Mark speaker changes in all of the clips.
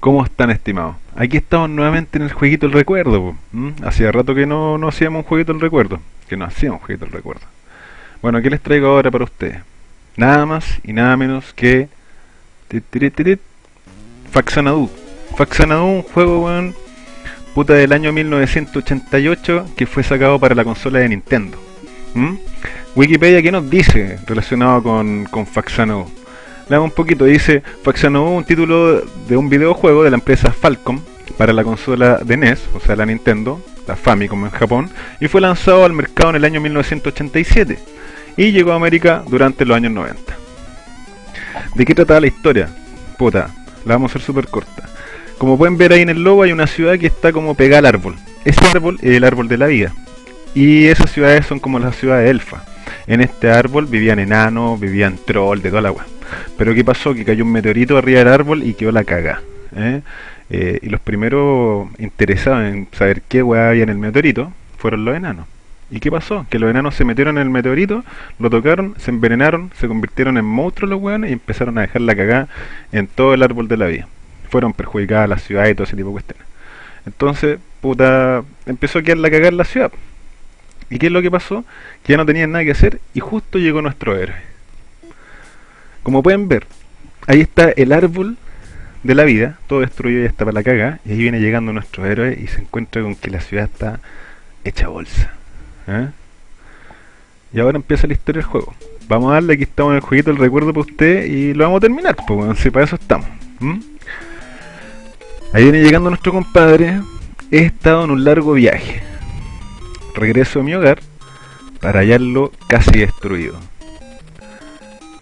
Speaker 1: ¿Cómo están estimados? Aquí estamos nuevamente en el jueguito del recuerdo. po, ¿m? Hacía rato que no, no hacíamos un jueguito del recuerdo. Que no hacíamos un jueguito del recuerdo. Bueno, ¿qué les traigo ahora para ustedes? Nada más y nada menos que... Faxanadu. Faxanadu, un juego, weón, puta del año 1988 que fue sacado para la consola de Nintendo. Wikipedia, ¿qué nos dice relacionado con, con Faxanadu? Leamos un poquito, dice Faxanadu, un título de un videojuego de la empresa Falcom para la consola de NES, o sea la Nintendo, la Famicom en Japón, y fue lanzado al mercado en el año 1987 y llegó a América durante los años 90. ¿De qué trataba la historia? Puta, la vamos a hacer súper corta. Como pueden ver ahí en el logo hay una ciudad que está como pegada al árbol. Ese árbol es el árbol de la vida. Y esas ciudades son como las ciudades de Elfa. En este árbol vivían enanos, vivían troll, de toda la agua. Pero ¿qué pasó? Que cayó un meteorito arriba del árbol y quedó la caga. ¿eh? Eh, y los primeros interesados en saber qué weá había en el meteorito fueron los enanos. ¿Y qué pasó? Que los enanos se metieron en el meteorito, lo tocaron, se envenenaron, se convirtieron en monstruos los weones y empezaron a dejar la cagada en todo el árbol de la vida. Fueron perjudicadas las ciudades y todo ese tipo de cuestiones. Entonces, puta, empezó a quedar la cagada en la ciudad. ¿Y qué es lo que pasó? Que ya no tenían nada que hacer y justo llegó nuestro héroe. Como pueden ver, ahí está el árbol de la vida, todo destruido y está para la caga, y ahí viene llegando nuestro héroe y se encuentra con que la ciudad está hecha bolsa. ¿eh? Y ahora empieza la historia del juego. Vamos a darle, aquí estamos en el jueguito del recuerdo para usted y lo vamos a terminar, pues bueno, si para eso estamos. Ahí viene llegando nuestro compadre. He estado en un largo viaje. Regreso a mi hogar para hallarlo casi destruido.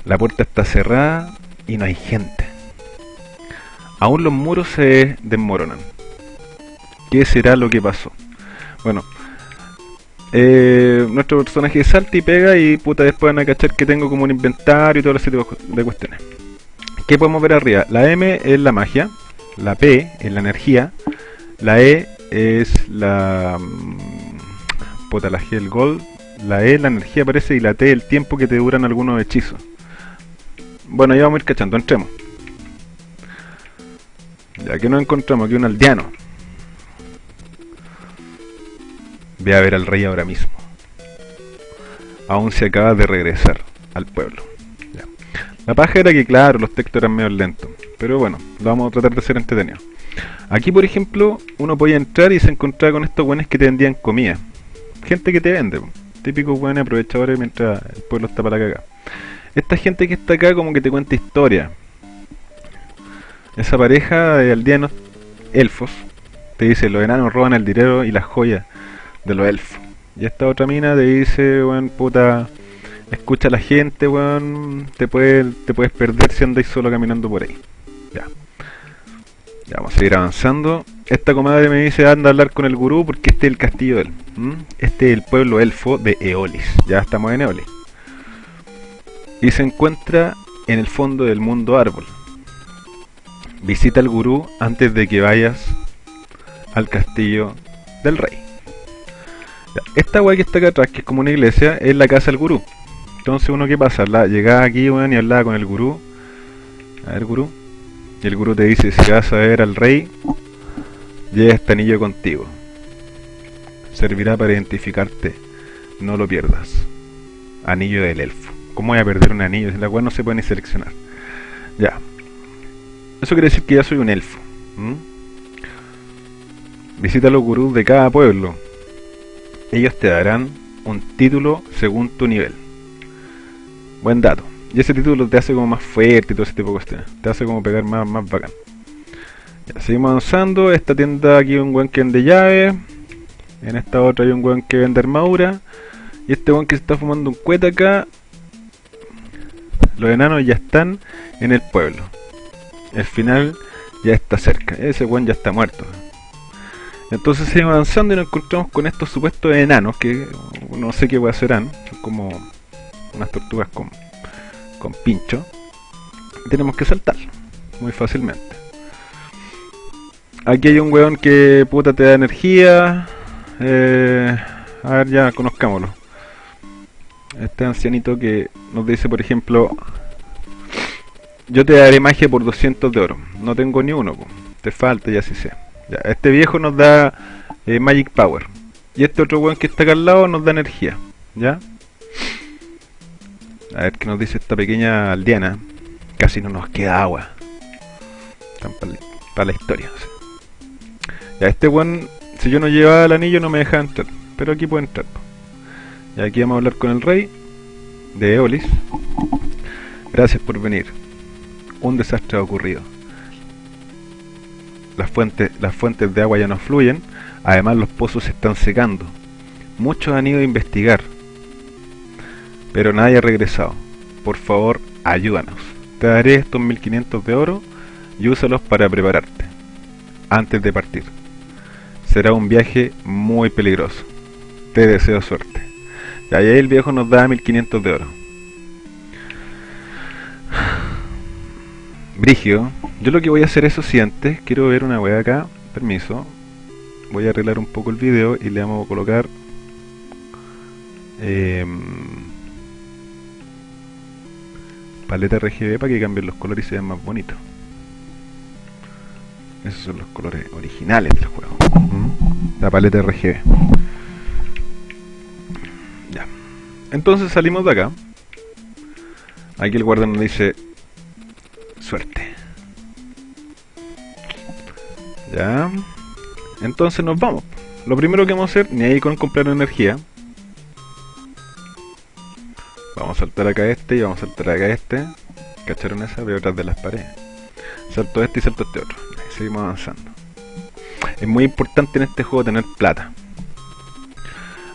Speaker 1: La puerta está cerrada y no hay gente. Aún los muros se desmoronan. ¿Qué será lo que pasó? Bueno, eh, nuestro personaje salta y pega y puta después van a cachar que tengo como un inventario y todo ese tipo de cuestiones. ¿Qué podemos ver arriba? La M es la magia, la P es la energía, la E es la... mm, Puta, la G el gold, la E la energía parece y la T el tiempo que te duran algunos hechizos. Bueno, ya vamos a ir cachando, entremos. Ya que nos encontramos aquí un aldeano. Ve a ver al rey ahora mismo. Aún se acaba de regresar al pueblo. La paja era que, claro, los textos eran medio lentos. Pero bueno, lo vamos a tratar de hacer entretenido. Aquí, por ejemplo, uno podía entrar y se encontraba con estos buenos que te vendían comida. Gente que te vende. Típicos buenos aprovechadores mientras el pueblo está para la caga. Esta gente que está acá como que te cuenta historia. Esa pareja de aldeanos elfos te dice los enanos roban el dinero y las joyas de los elfos. Y esta otra mina te dice, weón, puta, escucha a la gente, weón, te, puede, te puedes perder si andáis solo caminando por ahí. Ya. Ya vamos a seguir avanzando. Esta comadre me dice anda a hablar con el gurú porque este es el castillo de él. Este es el pueblo elfo de Eolis. Ya estamos en Eolis. Y se encuentra en el fondo del mundo árbol. Visita al gurú antes de que vayas al castillo del rey. Esta weá que está acá atrás, que es como una iglesia, es la casa del gurú. Entonces uno que pasa, la, llegaba aquí weón, y hablaba con el gurú. A ver gurú. Y el gurú te dice, si vas a ver al rey, lleva este anillo contigo. Servirá para identificarte. No lo pierdas. Anillo del elfo. ¿Cómo voy a perder un anillo? Si la cual no se puede ni seleccionar. Ya. Eso quiere decir que ya soy un elfo. Visita los gurús de cada pueblo. Ellos te darán un título según tu nivel. Buen dato. Y ese título te hace como más fuerte y todo ese tipo de cuestiones. Te hace como pegar más, más bacán. Seguimos avanzando. Esta tienda aquí hay un buen que vende llave. En esta otra hay un buen que vende armadura. Y este buen que se está fumando un cueta acá. Los enanos ya están en el pueblo. El final ya está cerca. Ese buen ya está muerto. Entonces seguimos avanzando y nos encontramos con estos supuestos enanos que no sé qué serán. Son como unas tortugas con, con pincho. Tenemos que saltar muy fácilmente. Aquí hay un weón que puta te da energía. Eh, a ver, ya conozcámoslo. Este ancianito que nos dice, por ejemplo, yo te daré magia por 200 de oro. No tengo ni uno, po. te falta y así sea. Ya, este viejo nos da eh, Magic Power. Y este otro weón que está acá al lado nos da energía. ¿Ya? A ver qué nos dice esta pequeña aldeana. Casi no nos queda agua. Para la, historia. Ya, este weón, si yo no llevaba el anillo no me dejaba entrar. Pero aquí puede entrar. Y aquí vamos a hablar con el rey de Eolis. Gracias por venir. Un desastre ha ocurrido. Las fuentes, las fuentes de agua ya no fluyen, además los pozos se están secando. Muchos han ido a investigar, pero nadie ha regresado. Por favor, ayúdanos. Te daré estos 1500 de oro y úsalos para prepararte, antes de partir. Será un viaje muy peligroso. Te deseo suerte. Y ahí el viejo nos da 1500 de oro. Brigio, yo lo que voy a hacer eso si antes quiero ver una wea acá, permiso. Voy a arreglar un poco el video y le vamos a colocar eh, paleta RGB para que cambien los colores y se vean más bonitos. Esos son los colores originales del juego. ¿Mm? La paleta RGB. Entonces salimos de acá. Aquí el guardián nos dice suerte. Ya. Entonces nos vamos. Lo primero que vamos a hacer, ni ahí con comprar energía. Vamos a saltar acá este y vamos a saltar acá este. ¿Cacharon esa? Veo atrás de las paredes. Salto este y salto este otro. Seguimos avanzando. Es muy importante en este juego tener plata.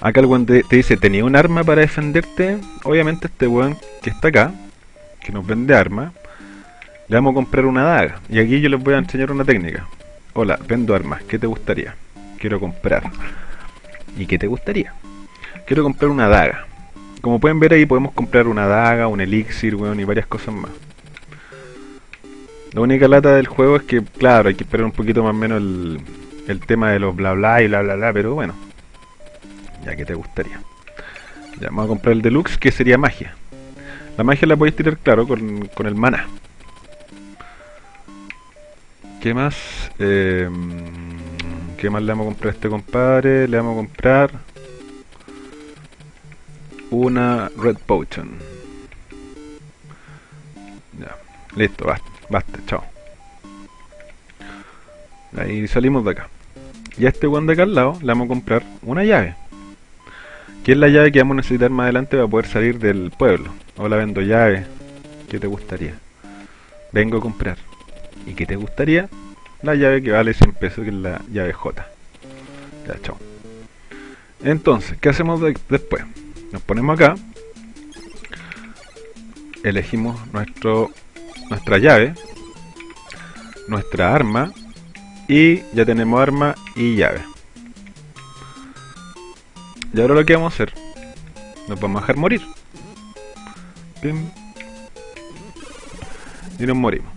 Speaker 1: Acá el weón te, dice, ¿tenía un arma para defenderte? Obviamente este weón que está acá, que nos vende armas, le vamos a comprar una daga. Y aquí yo les voy a enseñar una técnica. Hola, vendo armas, ¿qué te gustaría? Quiero comprar. ¿Y qué te gustaría? Quiero comprar una daga. Como pueden ver ahí podemos comprar una daga, un elixir, weón, y varias cosas más. La única lata del juego es que, claro, hay que esperar un poquito más o menos el, tema de los bla bla y bla bla bla, pero bueno. Ya que te gustaría. Ya, vamos a comprar el deluxe, que sería magia. La magia la podéis tirar, claro, con, con el mana. ¿Qué más? Eh, ¿Qué más le vamos a comprar a este compadre? Le vamos a comprar una Red Potion. Ya, listo, basta, basta, chao. Ahí salimos de acá. Y a este one de acá al lado le vamos a comprar una llave. Que es la llave que vamos a necesitar más adelante para poder salir del pueblo. Hola, vendo llave. ¿Qué te gustaría? Vengo a comprar. ¿Y qué te gustaría? La llave que vale 100 pesos, que es la llave J. Ya, chao. Entonces, ¿qué hacemos después? nos ponemos acá elegimos nuestro nuestra llave nuestra arma y ya tenemos arma y llave y ahora lo que vamos a hacer nos vamos a dejar morir y nos morimos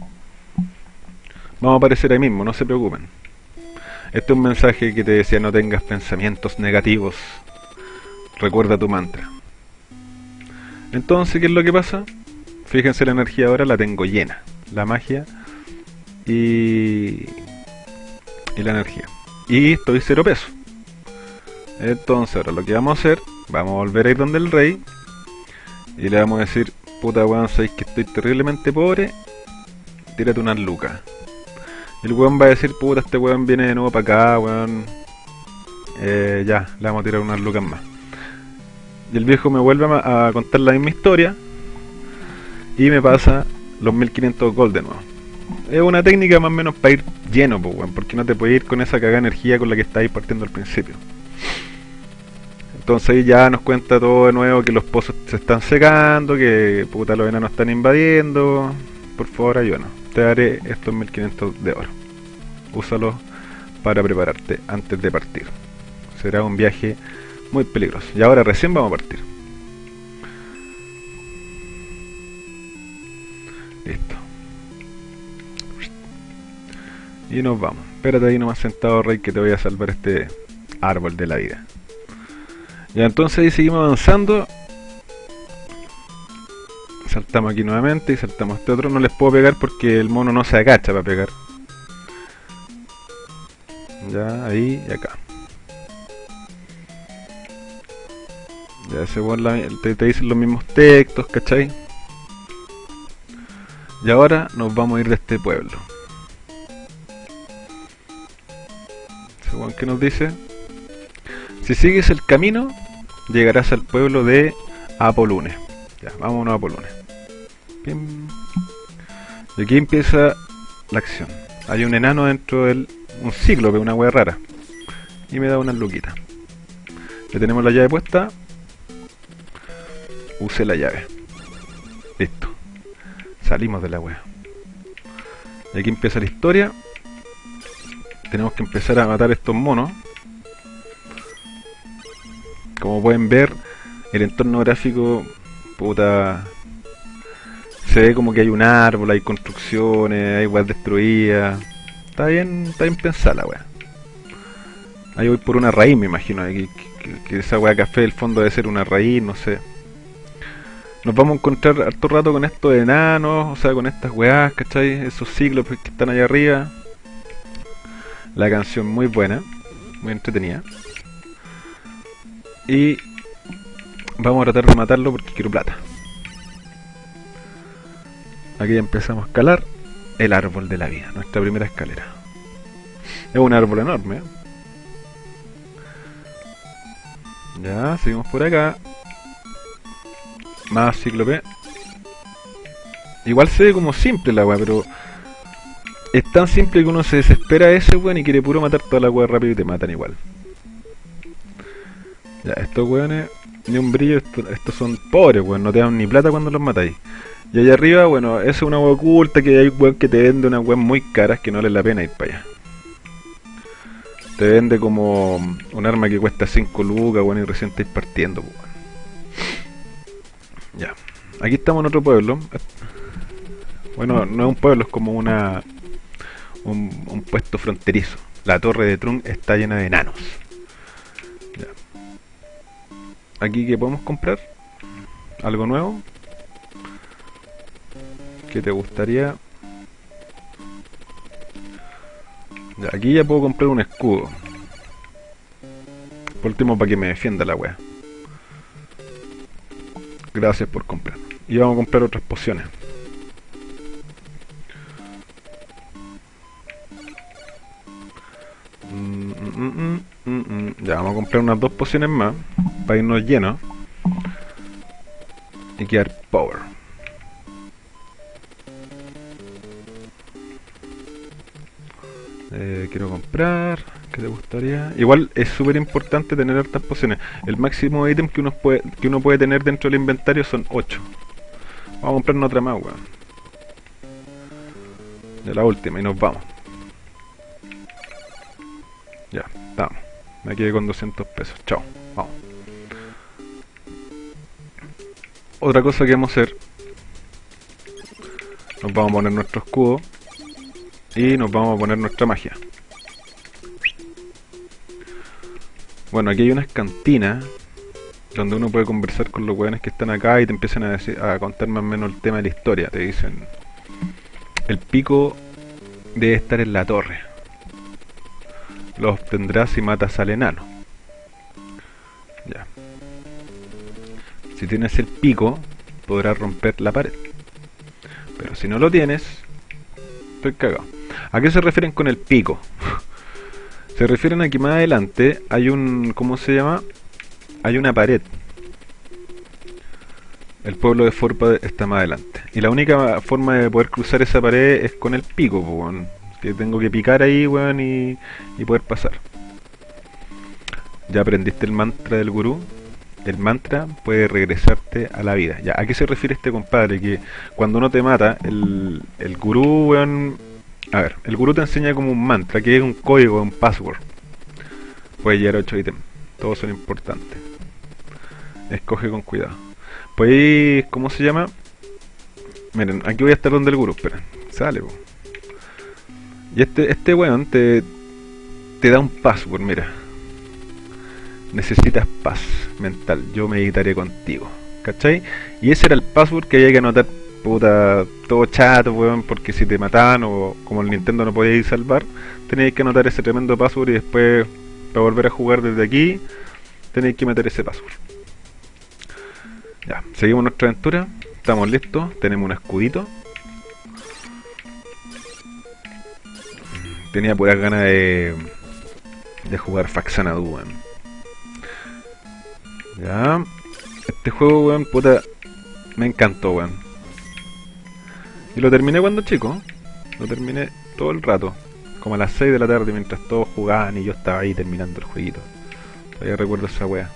Speaker 1: vamos a aparecer ahí mismo, no se preocupen este es un mensaje que te decía no tengas pensamientos negativos recuerda tu mantra. Entonces, ¿qué es lo que pasa? Fíjense la energía ahora la tengo llena. La magia y, y la energía. Y estoy cero peso. Entonces ahora lo que vamos a hacer, vamos a volver a ir donde el rey. Y le vamos a decir, puta weón, sabéis que estoy terriblemente pobre. Tírate unas lucas. El weón va a decir, puta, este weón viene de nuevo para acá, weón. Eh, ya, le vamos a tirar unas lucas más y el viejo me vuelve a, contar la misma historia y me pasa los 1500 gold de nuevo. Es una técnica más o menos para ir lleno, porque no te puedes ir con esa cagada energía con la que estáis partiendo al principio. Entonces ya nos cuenta todo de nuevo que los pozos se están secando, que puta los enanos están invadiendo. Por favor ayúdanos. Te daré estos 1500 de oro. Úsalos para prepararte antes de partir. Será un viaje muy peligroso. Y ahora recién vamos a partir. Listo. Y nos vamos. Espérate ahí nomás sentado, Rey, que te voy a salvar este árbol de la vida. Y entonces ahí seguimos avanzando. Saltamos aquí nuevamente y saltamos este otro. No les puedo pegar porque el mono no se agacha para pegar. Ya, ahí y acá. Ya ese te, te dicen los mismos textos, ¿cachai? Y ahora nos vamos a ir de este pueblo. Weón que nos dice... Si sigues el camino, llegarás al pueblo de Apolune. Ya, vámonos a Apolune. Pim. Y aquí empieza la acción. Hay un enano dentro del... Un cíclope, una wea rara. Y me da unas luquitas. Le tenemos la llave puesta. Use la llave. Listo. Salimos de la wea. Y aquí empieza la historia. Tenemos que empezar a matar estos monos. Como pueden ver, el entorno gráfico, puta, se ve como que hay un árbol, hay construcciones, hay weas destruidas. Está bien, está bien pensada la wea. Ahí voy por una raíz, me imagino. Que, que- que esa wea café del fondo debe ser una raíz, no sé. Nos vamos a encontrar harto rato con estos enanos, o sea, con estas weas, ¿cachai? Esos ciclos que están allá arriba. La canción muy buena, muy entretenida. Y vamos a tratar de matarlo porque quiero plata. Aquí empezamos a escalar el árbol de la vida, nuestra primera escalera. Es un árbol enorme. Ya, seguimos por acá. Más cíclope. Igual se ve como simple la weá, pero es tan simple que uno se desespera a ese weón y quiere puro matar toda la weá rápido y te matan igual. Ya, estos weones, ni un brillo, esto- estos son pobres weón, no te dan ni plata cuando los matáis. Y allá arriba, bueno, es una weá oculta que hay weón que te vende unas weas muy caras que no vale la pena ir para allá. Te vende como un arma que cuesta 5 lucas, weón, y recién estáis partiendo, weón. Ya. Aquí estamos en otro pueblo. Bueno, no es un pueblo, es como una un, un puesto fronterizo. La torre de Trun está llena de enanos. Aquí que podemos comprar algo nuevo. ¿Qué te gustaría? Ya, aquí ya puedo comprar un escudo. Por último, para que me defienda la wea. Gracias por comprar. Y vamos a comprar otras pociones. Mm, mm, mm. Ya, vamos a comprar unas dos pociones más. Para irnos llenos. Y quedar power. Eh, quiero comprar. ¿Qué te gustaría? Igual es súper importante tener hartas pociones. El máximo ítem que uno, puede, que uno puede tener dentro del inventario son 8. Vamos a comprar otra más, weón. La última y nos vamos. Ya, estamos. Me quedé con 200 pesos. Chao, vamos. Otra cosa que vamos a hacer. Nos vamos a poner nuestro escudo. Y nos vamos a poner nuestra magia. Bueno, aquí hay unas cantinas donde uno puede conversar con los weones que están acá y te empiezan a, decir, a contar más o menos el tema de la historia. Te dicen, el pico debe estar en la torre. Lo obtendrás si matas al enano. Si tienes el pico, podrás romper la pared. Pero si no lo tienes, estoy cagado. ¿A qué se refieren con el pico? se refieren a que más adelante hay un... ¿Cómo se llama? Hay una pared. El pueblo de Forpa está más adelante. Y la única forma de poder cruzar esa pared es con el pico, weón. Que tengo que picar ahí, weón, y, y poder pasar. ¿Ya aprendiste el mantra del gurú? El mantra puede regresarte a la vida. Ya, ¿a qué se refiere este compadre? Que cuando uno te mata, el, el gurú, weón... A ver, el gurú te enseña como un mantra, que es un código, un password. Puede llegar a 8 ítems. Todos son importantes. Escoge con cuidado. Pues, ¿cómo se llama? Miren, aquí voy a estar donde el gurú, esperen. Sale. Y este, este weón te, te da un password, mira. Necesitas paz mental. Yo meditaré contigo. ¿Cachai? Y ese era el password que había que anotar puta, todo chato, weón, porque si te mataban o como el Nintendo no podíais salvar, tenéis que anotar ese tremendo password y después, para volver a jugar desde aquí, tenéis que meter ese password. Ya, seguimos nuestra aventura, estamos listos, tenemos un escudito. Tenía puras ganas de, de jugar Faxanadu, weón. Ya, este juego, weón, puta, me encantó, weón. Y lo terminé cuando chico. Lo terminé todo el rato. Como a las 6 de la tarde mientras todos jugaban y yo estaba ahí terminando el jueguito. Todavía recuerdo esa wea.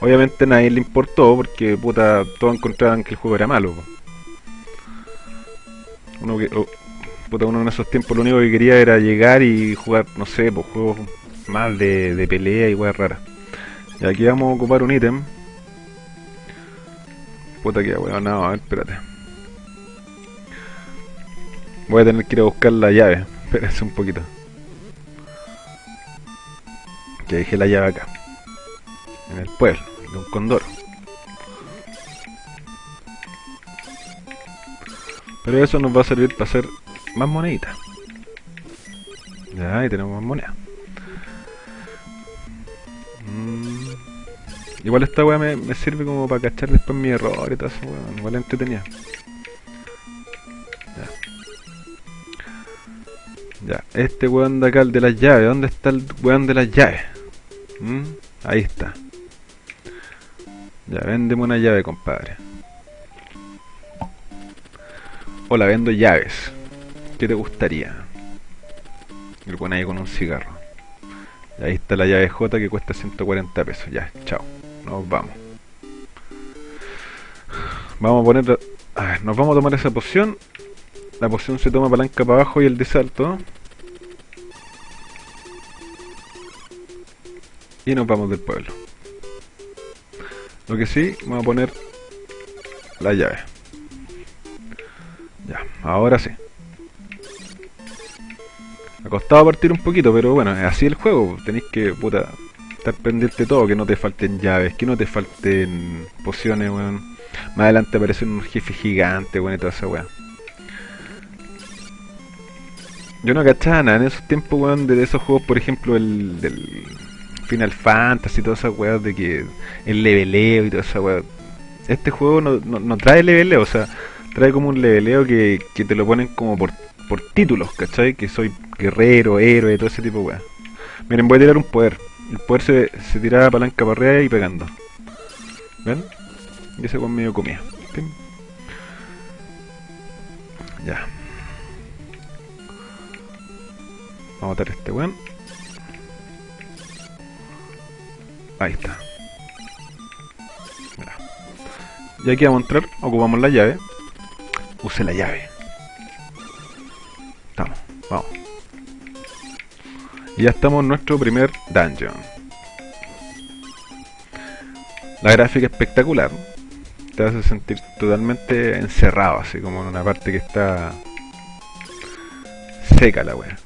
Speaker 1: Obviamente a nadie le importó porque puta todos encontraban que el juego era malo. Uno, que, puta, uno en esos tiempos lo único que quería era llegar y jugar, no sé, pues juegos más de, de pelea y weas raras. Y aquí vamos a ocupar un ítem Puta que weón, no, a ver, espérate. Voy a tener que ir a buscar la llave. Espérense un poquito. Que dejé la llave acá. En el pueblo, de un condoro. Pero eso nos va a servir para hacer más moneditas. Ya, ahí tenemos más monedas. Igual esta weá me, sirve como para cachar después mi error y todo eso, weón. Igual entretenía. Ya. Ya, este weón de acá, el de las llaves. ¿Dónde está el weón de las llaves? ¿Mm? Ahí está. Ya, véndeme una llave, compadre. Hola, vendo llaves. ¿Qué te gustaría? El weón ahí con un cigarro. Ahí está la llave J que cuesta 140 pesos. Ya, chao nos vamos. Vamos a poner... A ver, nos vamos a tomar esa poción. La poción se toma palanca para abajo y el de salto. Y nos vamos del pueblo. Lo que sí, vamos a poner la llave. Ya, ahora sí. Ha costado partir un poquito, pero bueno, es así el juego. Tenéis que, puta, estar pendiente de todo, que no te falten llaves, que no te falten pociones, weón. Más adelante aparece un jefe gigante, weón, y toda esa weá. Yo no cachaba nada en esos tiempos, weón, de esos juegos, por ejemplo, el del Final Fantasy y todas esas weas de que el leveleo y toda esa weá. Este juego no, no, trae leveleo, o sea, trae como un leveleo que, que te lo ponen como por, por títulos, ¿cachai? Que soy guerrero, héroe, todo ese tipo de weá. Miren, voy a tirar un poder. El poder se, se tiraba palanca para arriba y pegando. ¿Ven? Y ese con medio comía. Ya. Vamos a matar a este weón. Ahí está. Y aquí vamos a entrar, ocupamos la llave. Use la llave. Vamos. Y ya estamos en nuestro primer dungeon. La gráfica espectacular. Te hace sentir totalmente encerrado, así como en una parte que está seca la wea.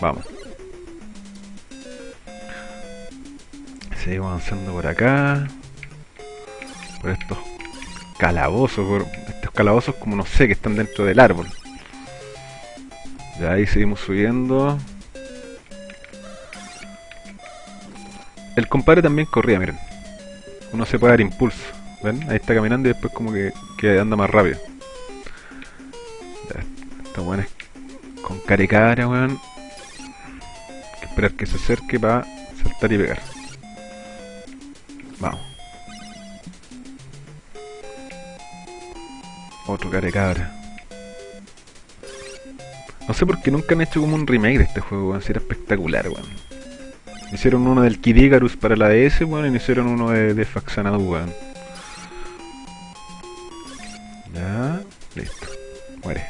Speaker 1: Vamos. Seguimos avanzando por acá. Por estos calabozos, por calabozos como no sé que están dentro del árbol. Ya ahí seguimos subiendo. El compadre también corría, miren. Uno se puede dar impulso. ¿Ven? Ahí está caminando y después como que, anda más rápido. Esta es con cara y cara, weón. Hay que esperar que se acerque para saltar y pegar. Vamos. Otro cara. No sé por qué nunca han hecho como un remake de este juego, weón. Si era espectacular, weón. Hicieron uno del Kid Icarus para la DS, weón, y hicieron uno de, de Faxanadu, weón. Ya, listo. Muere.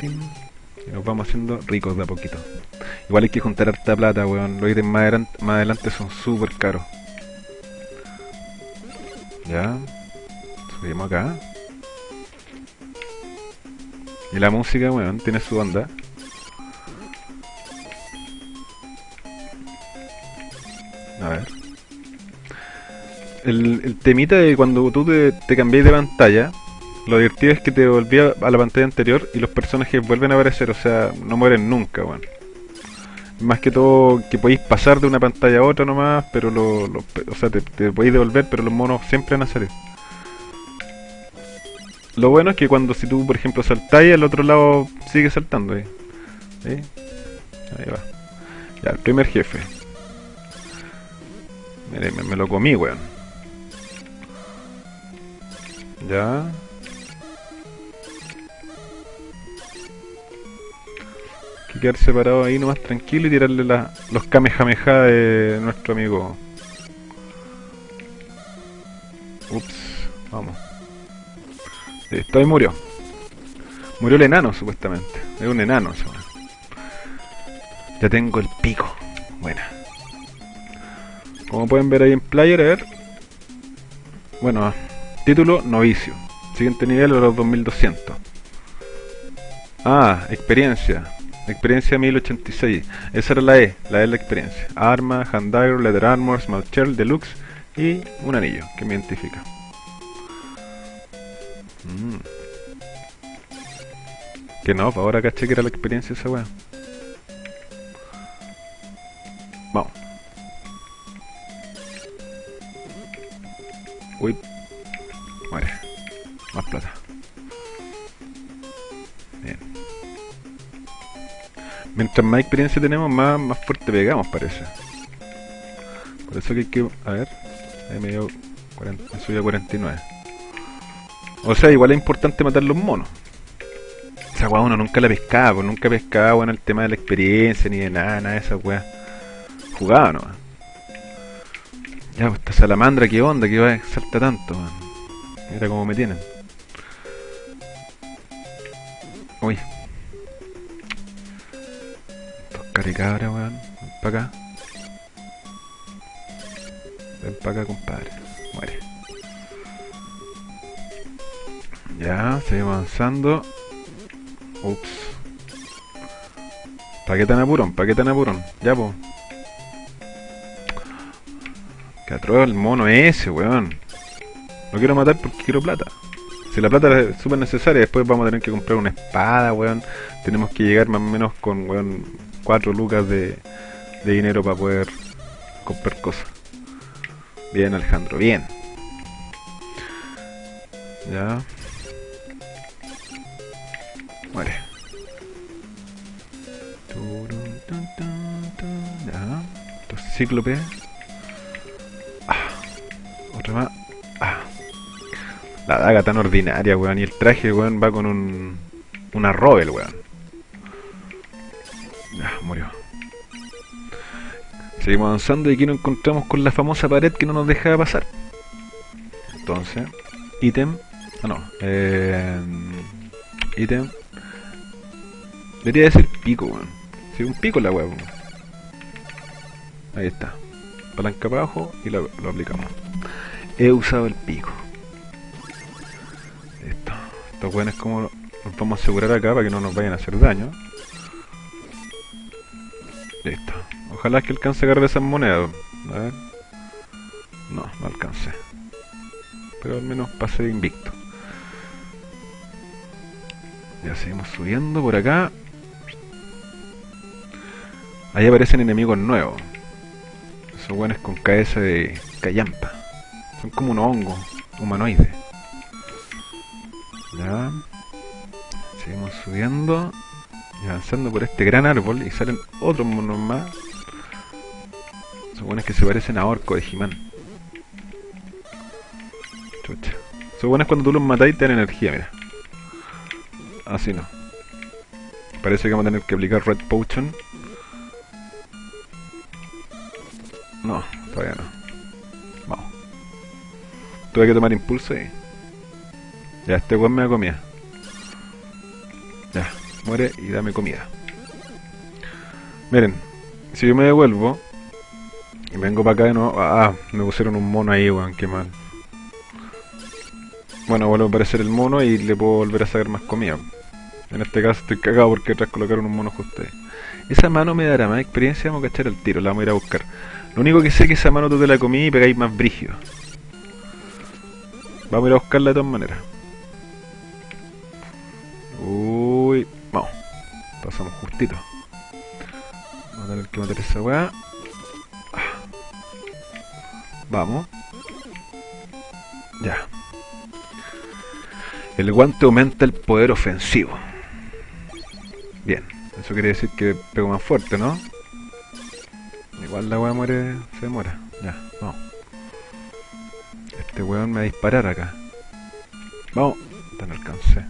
Speaker 1: Y nos vamos haciendo ricos de a poquito. Igual hay que juntar harta plata, weón. Los ítems más, más adelante son súper caros. Ya. Subimos acá. Y la música, weón, tiene su onda. A ver. el, el temita de cuando tú te, te de pantalla, lo divertido es que te volvía a la pantalla anterior y los personajes vuelven a aparecer, o sea, no mueren nunca, weón. Más que todo que podéis pasar de una pantalla a otra nomás, pero lo- o sea, te, te podéis devolver, pero los monos siempre van a salir. Lo bueno es que cuando si tú, por ejemplo, saltáis, al otro lado sigue saltando. ¿Sí? Ahí va. Ya, el primer jefe. Mire, me, me lo comí, weón. Ya. Hay que quedar separado ahí nomás tranquilo y tirarle la- los kamehameha de nuestro amigo. Ups, vamos. Listo, ahí murió. Murió el enano, supuestamente. Es un enano, eso. Ya tengo el pico. Buena. Como pueden ver ahí en player, a ver. Bueno, título novicio. Siguiente nivel a los 2200. Ah, experiencia. Experiencia 1086. Esa era la E, la E la experiencia. Arma, Handire, Leather Armor, Small Shell, Deluxe y un anillo que me identifica. Mm. Que no, pa' ahora caché que era la experiencia esa weá. Vamos. Uy. Muere. Más plata. Bien. Mientras más experiencia tenemos, más, más fuerte pegamos, parece. Por eso que hay que... A ver. Ahí me dio... 40, me subió a 49. O sea, igual es importante matar los monos. Esa weá uno nunca la pescaba, pues nunca pescaba bueno, el tema de la experiencia ni de nada, nada de esa weá. Jugaba nomás. Ya, pues esta salamandra, qué onda, que va salta tanto, man. Mira cómo me tienen. Uy. Estos caricabras, weón. Ven para acá. Ven para acá, compadre. Muere. Ya, seguimos avanzando. Ups. ¿Para qué tan apurón? ¿Para qué tan apurón? Ya, po. Que atroz el mono ese, weón. Lo quiero matar porque quiero plata. Si la plata es súper necesaria, después vamos a tener que comprar una espada, weón. Tenemos que llegar más o menos con, weón, 4 lucas de, de dinero para poder comprar cosas. Bien, Alejandro, bien. Ya. Muere. Ya. Estos cíclopes. Ah. Otra más. Ah. La daga tan ordinaria, weón. Y el traje, weón, va con un. Una Robel, weón. Ya, murió. Seguimos avanzando y aquí nos encontramos con la famosa pared que no nos dejaba pasar. Entonces, ítem. Ah, no. Eh, ítem. Debería decir pico, weón. Sí, un pico la weón. Ahí está. Palanca para abajo y lo, aplicamos. He usado el pico. Listo. Estos weones como nos vamos a asegurar acá para que no nos vayan a hacer daño. Listo. Ojalá que alcance a agarrar esas monedas. A ver. No, no alcancé. Pero al menos pasé invicto. Ya seguimos subiendo por acá. Ahí aparecen enemigos nuevos. Esos buenos con cabeza de callampa. Son como un hongo humanoide. Ya. Seguimos subiendo y avanzando por este gran árbol y salen otros monos más. Son buenos que se parecen a orco de He-Man. Chucha. Son buenos cuando tú los matáis te dan energía, mira. Así no. Parece que vamos a tener que aplicar Red Potion. No, todavía no. Vamos. Tuve que tomar impulso y... Ya, este weón me da comida. Ya, muere y dame comida. Miren, si yo me devuelvo y vengo para acá de nuevo... Ah, me pusieron un mono ahí, weón, qué mal. Bueno, vuelve a aparecer el mono y le puedo volver a sacar más comida. En este caso estoy cagado porque atrás colocaron un mono justo ahí. Esa mano me dará más experiencia, vamos a cachar el tiro, la vamos a ir a buscar. Lo único que sé es que esa mano tú te la comí y pegáis más brígido. Vamos a ir a buscarla de todas maneras. Uy, vamos. Pasamos justito. Vamos a tener que matar esa weá. Vamos. Ya. El guante aumenta el poder ofensivo. Bien. Eso quiere decir que pego más fuerte, ¿no? Igual la weá muere, se demora. Ya, vamos. Este weón me va a disparar acá. Vamos. No alcancé.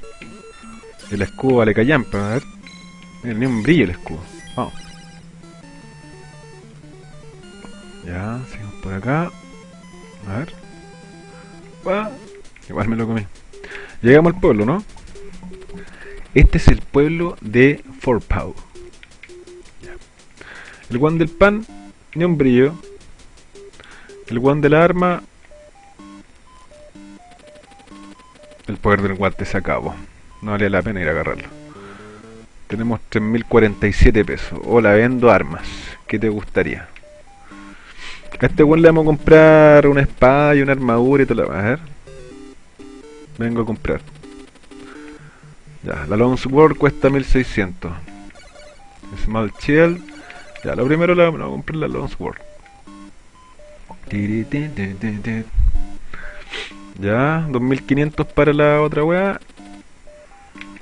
Speaker 1: El escudo vale callan, pero a ver. Mira, ni un brillo el escudo. Vamos. Ya, seguimos por acá. A ver. Ah, igual me lo comí. Llegamos al pueblo, ¿no? Este es el pueblo de Forpau. El guan del pan, ni un brillo. El guan de la arma. El poder del guante se acabó. No vale la pena ir a agarrarlo. Tenemos 3.047 pesos. Hola, vendo armas. ¿Qué te gustaría? A este weón le vamos a comprar una espada y una armadura y todo lo A ver. Vengo a comprar. Ya, la Long Sword cuesta 1600. Small Shield. Ya, lo primero le vamos a comprar la Long Sword. Ya, 2500 para la otra weá.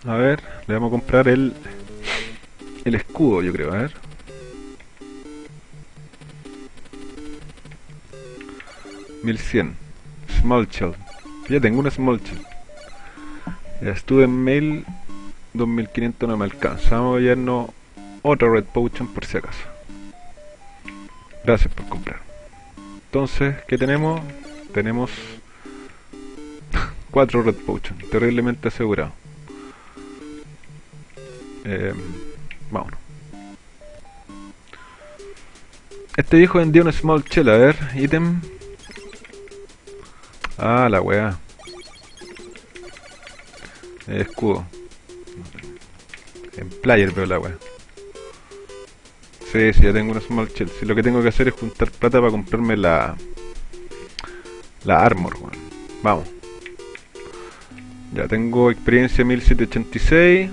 Speaker 1: A ver, le vamos a comprar el el escudo, yo creo, a ver. 1100 Small Shell Ya tengo una Small Shell Ya estuve en mail 2500 no me alcanza Vamos a llevarnos otro Red Potion por si acaso Gracias por comprar Entonces, ¿qué tenemos? Tenemos 4 Red Potion Terriblemente asegurado eh, Vámonos Este viejo vendía un Small Shell, a ver, ítem Ah, la weá. escudo. En player veo la weá. Sí, sí, ya tengo una small shell. Si lo que tengo que hacer es juntar plata para comprarme la... La armor. Vamos. Ya tengo experiencia 1786.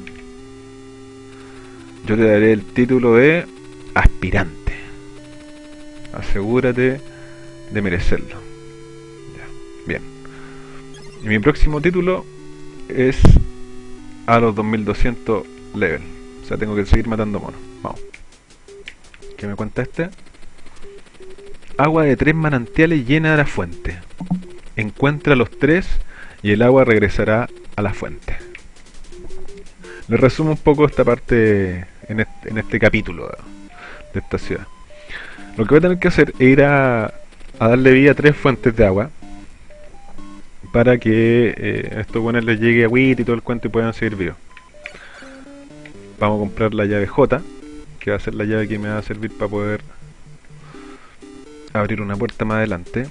Speaker 1: Yo te daré el título de aspirante. Asegúrate de merecerlo. Bien. Y mi próximo título es a los 2200 level. O sea, tengo que seguir matando monos. Vamos. ¿Qué me cuenta este? Agua de tres manantiales llena de la fuente. Encuentra los tres y el agua regresará a la fuente. Le resumo un poco esta parte en este, en este capítulo de esta ciudad. Lo que voy a tener que hacer es ir a, a darle vida a tres fuentes de agua para que eh, estos buenos les llegue a WIT y todo el cuento y puedan seguir vivos. Vamos a comprar la llave J, que va a ser la llave que me va a servir para poder abrir una puerta más adelante.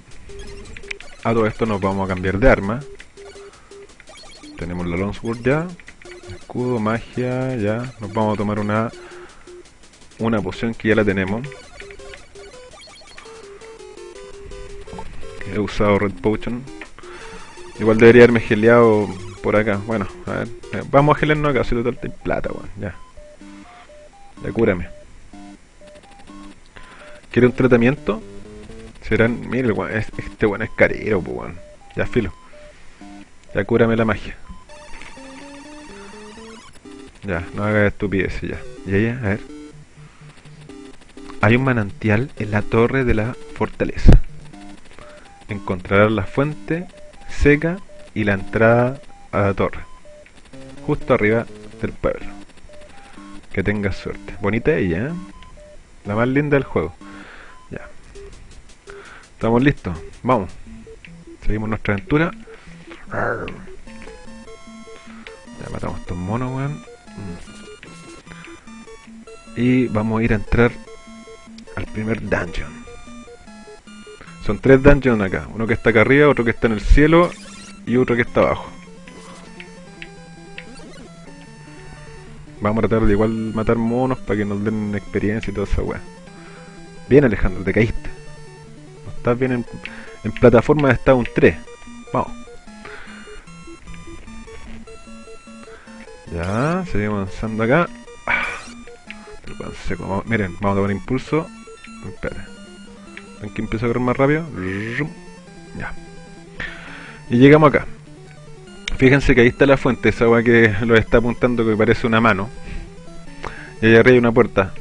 Speaker 1: A todo esto nos vamos a cambiar de arma. Tenemos la Longsword ya. Escudo, magia, ya. Nos vamos a tomar una una poción que ya la tenemos. He usado Red Potion Igual debería haberme geleado por acá. Bueno, a ver. Eh, vamos a gelearnos acá, si total de plata, weón. Ya. Ya cúrame. ¿Quiere un tratamiento? Serán. Mire, este weón es carero, pues. Ya filo. Ya cúrame la magia. Ya, no haga estupidez ya. Ya, ya, a ver. Hay un manantial en la torre de la fortaleza. Encontrarás la fuente seca y la entrada a la torre. Justo arriba del pueblo. Que tengas suerte. Bonita ella, ¿eh? La más linda del juego. Ya. Estamos listos. Vamos. Seguimos nuestra aventura. Ya matamos a estos monos, weón. Mm. Y vamos a ir a entrar al primer dungeon. Son tres dungeons acá. Uno que está acá arriba, otro que está en el cielo y otro que está abajo. vamos a tratar de igual matar monos para que nos den experiencia y toda esa weá. Bien Alejandro, te caíste. No estás bien en, plataforma de Stone 3. Vamos. Ya, seguimos avanzando acá. Ah, miren, vamos a tomar impulso. Espera. ¿Ven empiezo a correr más rápido? Ya. Y llegamos acá. Fíjense que ahí está la fuente, esa agua que lo está apuntando que parece una mano. Y allá arriba hay una puerta.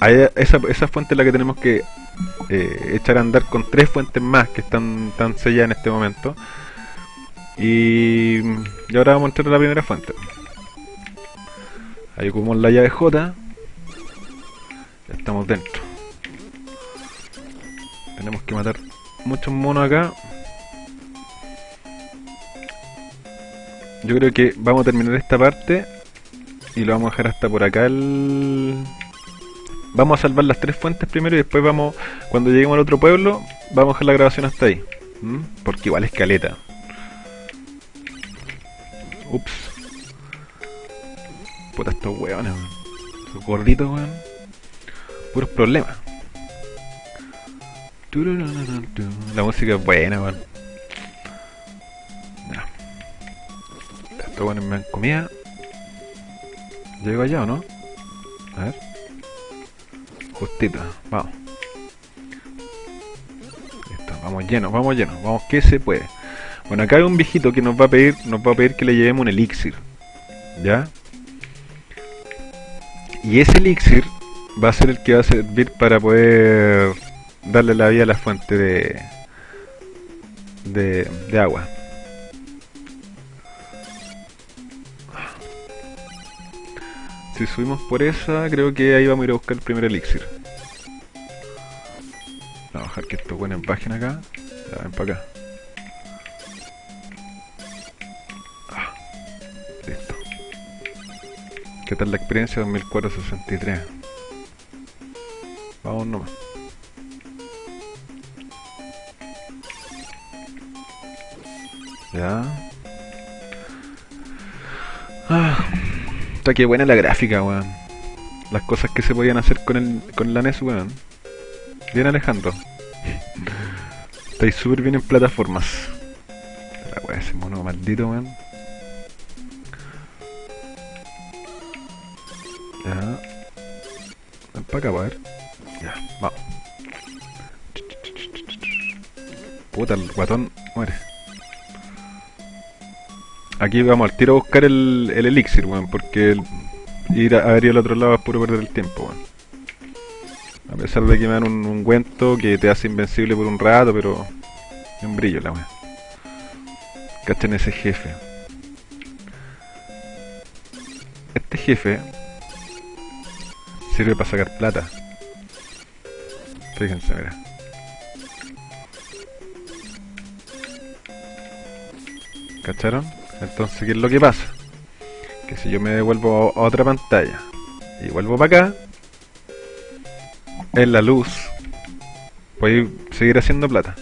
Speaker 1: Ahí- esa, esa fuente es la que tenemos que eh, echar a andar con tres fuentes más que están, están selladas en este momento. Y, y ahora vamos a entrar a la primera fuente. Ahí ocupamos la llave J. Ya estamos dentro. Tenemos que matar muchos monos acá. Yo creo que vamos a terminar esta parte y lo vamos a dejar hasta por acá el... Vamos a salvar las tres fuentes primero y después vamos, cuando lleguemos al otro pueblo, vamos a dejar la grabación hasta ahí. Porque igual es caleta. Ups. Puta estos weones, weón. Estos gorditos, weón. Puros problemas. La música es buena, weón. Estos weones me dan comida. ¿Llego allá o no? A ver. Justito, vamos. Listo, vamos llenos, vamos llenos, vamos que se puede. Bueno, acá hay un viejito que nos va a pedir, nos va a pedir que le llevemos un elixir. ¿Ya? Y ese elixir va a ser el que va a servir para poder darle la vida a la fuente de de, de agua. Si subimos por esa, creo que ahí vamos a ir a buscar el primer elixir. Vamos a bajar que esto buenos bajen acá. Ya ven para acá. Ah, listo. ¿Qué tal la experiencia 2463? Vamos nomás. Ya. Ah. Está que buena la gráfica, weón. Las cosas que se podían hacer con el con la NES, weón. Bien Alejandro. Estáis súper bien en plataformas. La weá, ese mono maldito, weón. Ya. Ven para acá, a ver. Ya, vamos. Puta, el guatón muere. Aquí vamos al tiro a buscar el, el elixir, weón, porque el- ir a, a ver al otro lado es puro perder el tiempo, weón. A pesar de que me dan un ungüento que te hace invencible por un rato, pero es un brillo la weón. Cachen ese jefe. Este jefe sirve para sacar plata. Fíjense, mira. ¿Cacharon? Entonces, ¿qué es lo que pasa? Que si yo me devuelvo a otra pantalla y vuelvo para acá, en la luz, voy a seguir haciendo plata.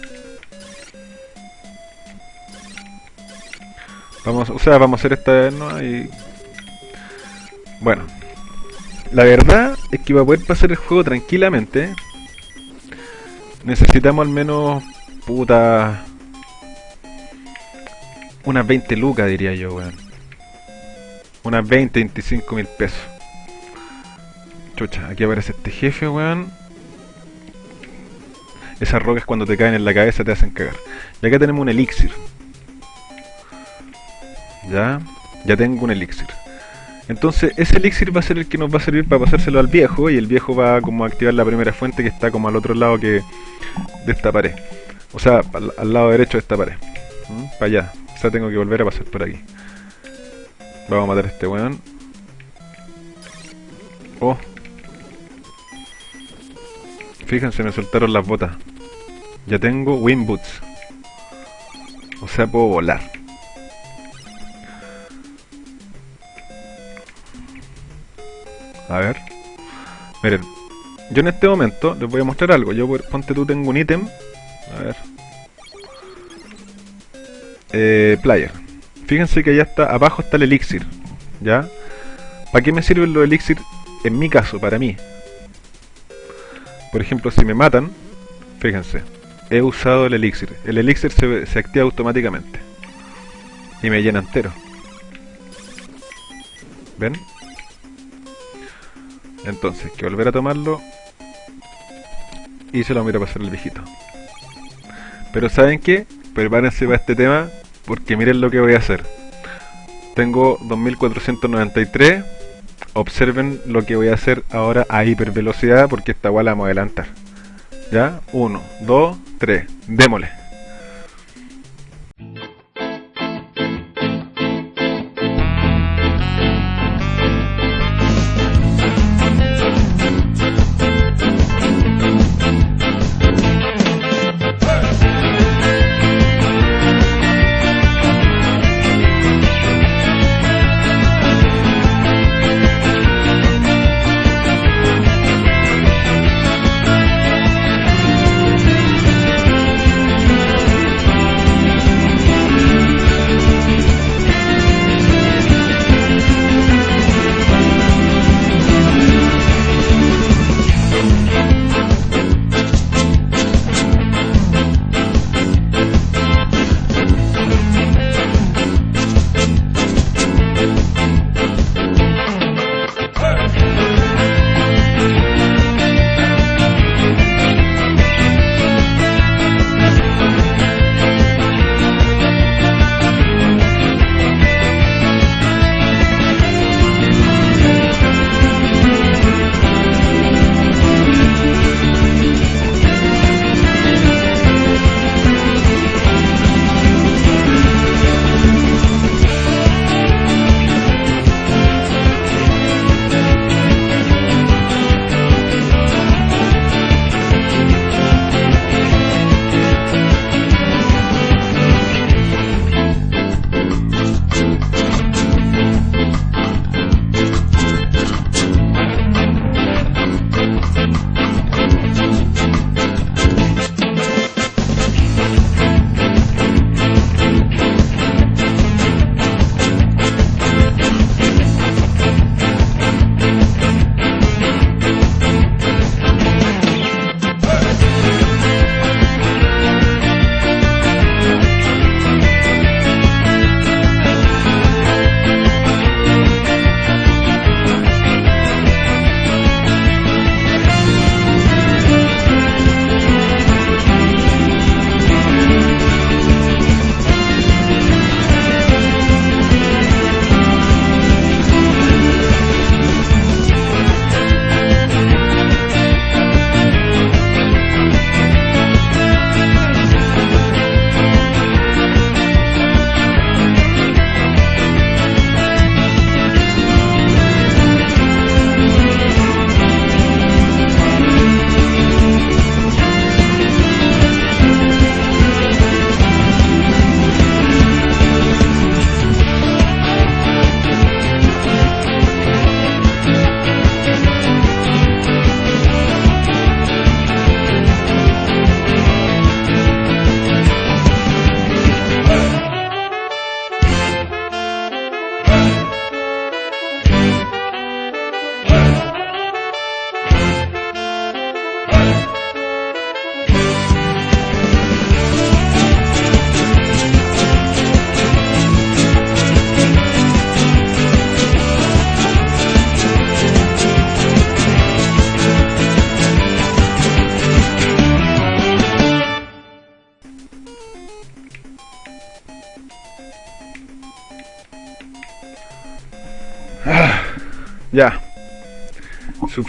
Speaker 1: Vamos, o sea, vamos a hacer esta vez, ¿no? Y... Bueno, la verdad es que para poder pasar el juego tranquilamente, necesitamos al menos, puta, unas 20 lucas, diría yo, weón. Unas 20, 25 mil pesos. Chucha, aquí aparece este jefe, weón. Esas rocas cuando te caen en la cabeza te hacen cagar. Y acá tenemos un elixir. Ya, ya tengo un elixir. Entonces, ese elixir va a ser el que nos va a servir para pasárselo al viejo. Y el viejo va como a activar la primera fuente que está como al otro lado que de esta pared. O sea, al, al lado derecho de esta pared. Para allá. Sea, tengo que volver a pasar por aquí. Vamos a matar a este weón. Oh. Fíjense, me soltaron las botas. Ya tengo Wind Boots. O sea, puedo volar. A ver. Miren, yo en este momento les voy a mostrar algo. Yo, ponte tú, tengo un ítem. A ver. Eh, player. Fíjense que allá está, abajo está el elixir. ¿Ya? ¿Para qué me sirven los elixir? En mi caso, para mí. Por ejemplo, si me matan, fíjense, he usado el elixir. El elixir se, se activa automáticamente. Y me llena entero. ¿Ven? Entonces, que volver a tomarlo y se lo voy a pasar al viejito. Pero ¿saben qué? Prepárense para este tema porque miren lo que voy a hacer. Tengo 2493. Observen lo que voy a hacer ahora a hipervelocidad porque esta igual la vamos a adelantar. ¿Ya? 1, 2, 3. Démosle.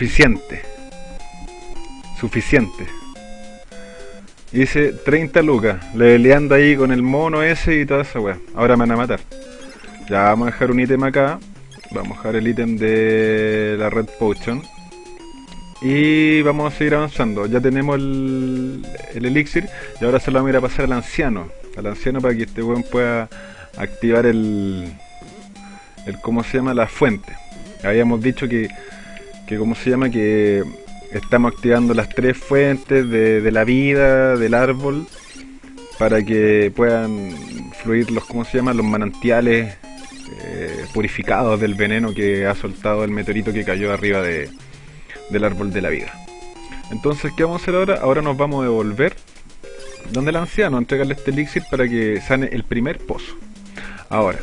Speaker 1: Suficiente. Suficiente. Hice 30 lucas, leveleando ahí con el mono ese y toda esa weá. Ahora me van a matar. Ya vamos a dejar un ítem acá. Vamos a dejar el ítem de la Red Potion. Y vamos a seguir avanzando. Ya tenemos el, el elixir. Y ahora se lo vamos a ir a pasar al anciano. Al anciano para que este weón pueda activar el, el. ¿Cómo se llama? La fuente habíamos dicho que, que ¿cómo se llama? Que estamos activando las tres fuentes de, la vida, del árbol, para que puedan fluir los, ¿cómo se llama? Los manantiales eh, purificados del veneno que ha soltado el meteorito que cayó arriba de, del árbol de la vida. Entonces, ¿qué vamos a hacer ahora? Ahora nos vamos a devolver donde el anciano, entregarle este elixir para que sane el primer pozo. Ahora,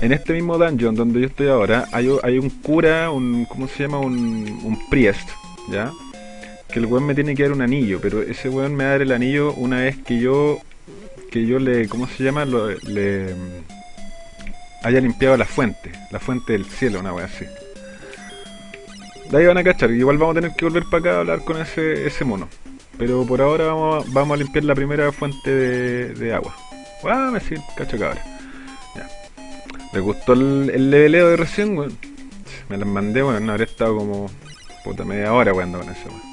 Speaker 1: en este mismo dungeon donde yo estoy ahora, hay, hay un cura, un. ¿Cómo se llama? Un, un priest, ¿ya? Que el weón me tiene que dar un anillo, pero ese weón me va a dar el anillo una vez que yo. Que yo le. ¿Cómo se llama? Le. Haya limpiado la fuente, la fuente del cielo, una wea así. De ahí van a cachar, igual vamos a tener que volver para acá a hablar con ese, ese mono. Pero por ahora vamos vamos a limpiar la primera fuente de, de agua. Ah, me cacho cabra. ¿Le gustó el, el leveleo de recién, weón? Me las mandé, bueno, no habría estado como puta media hora jugando con eso, weón.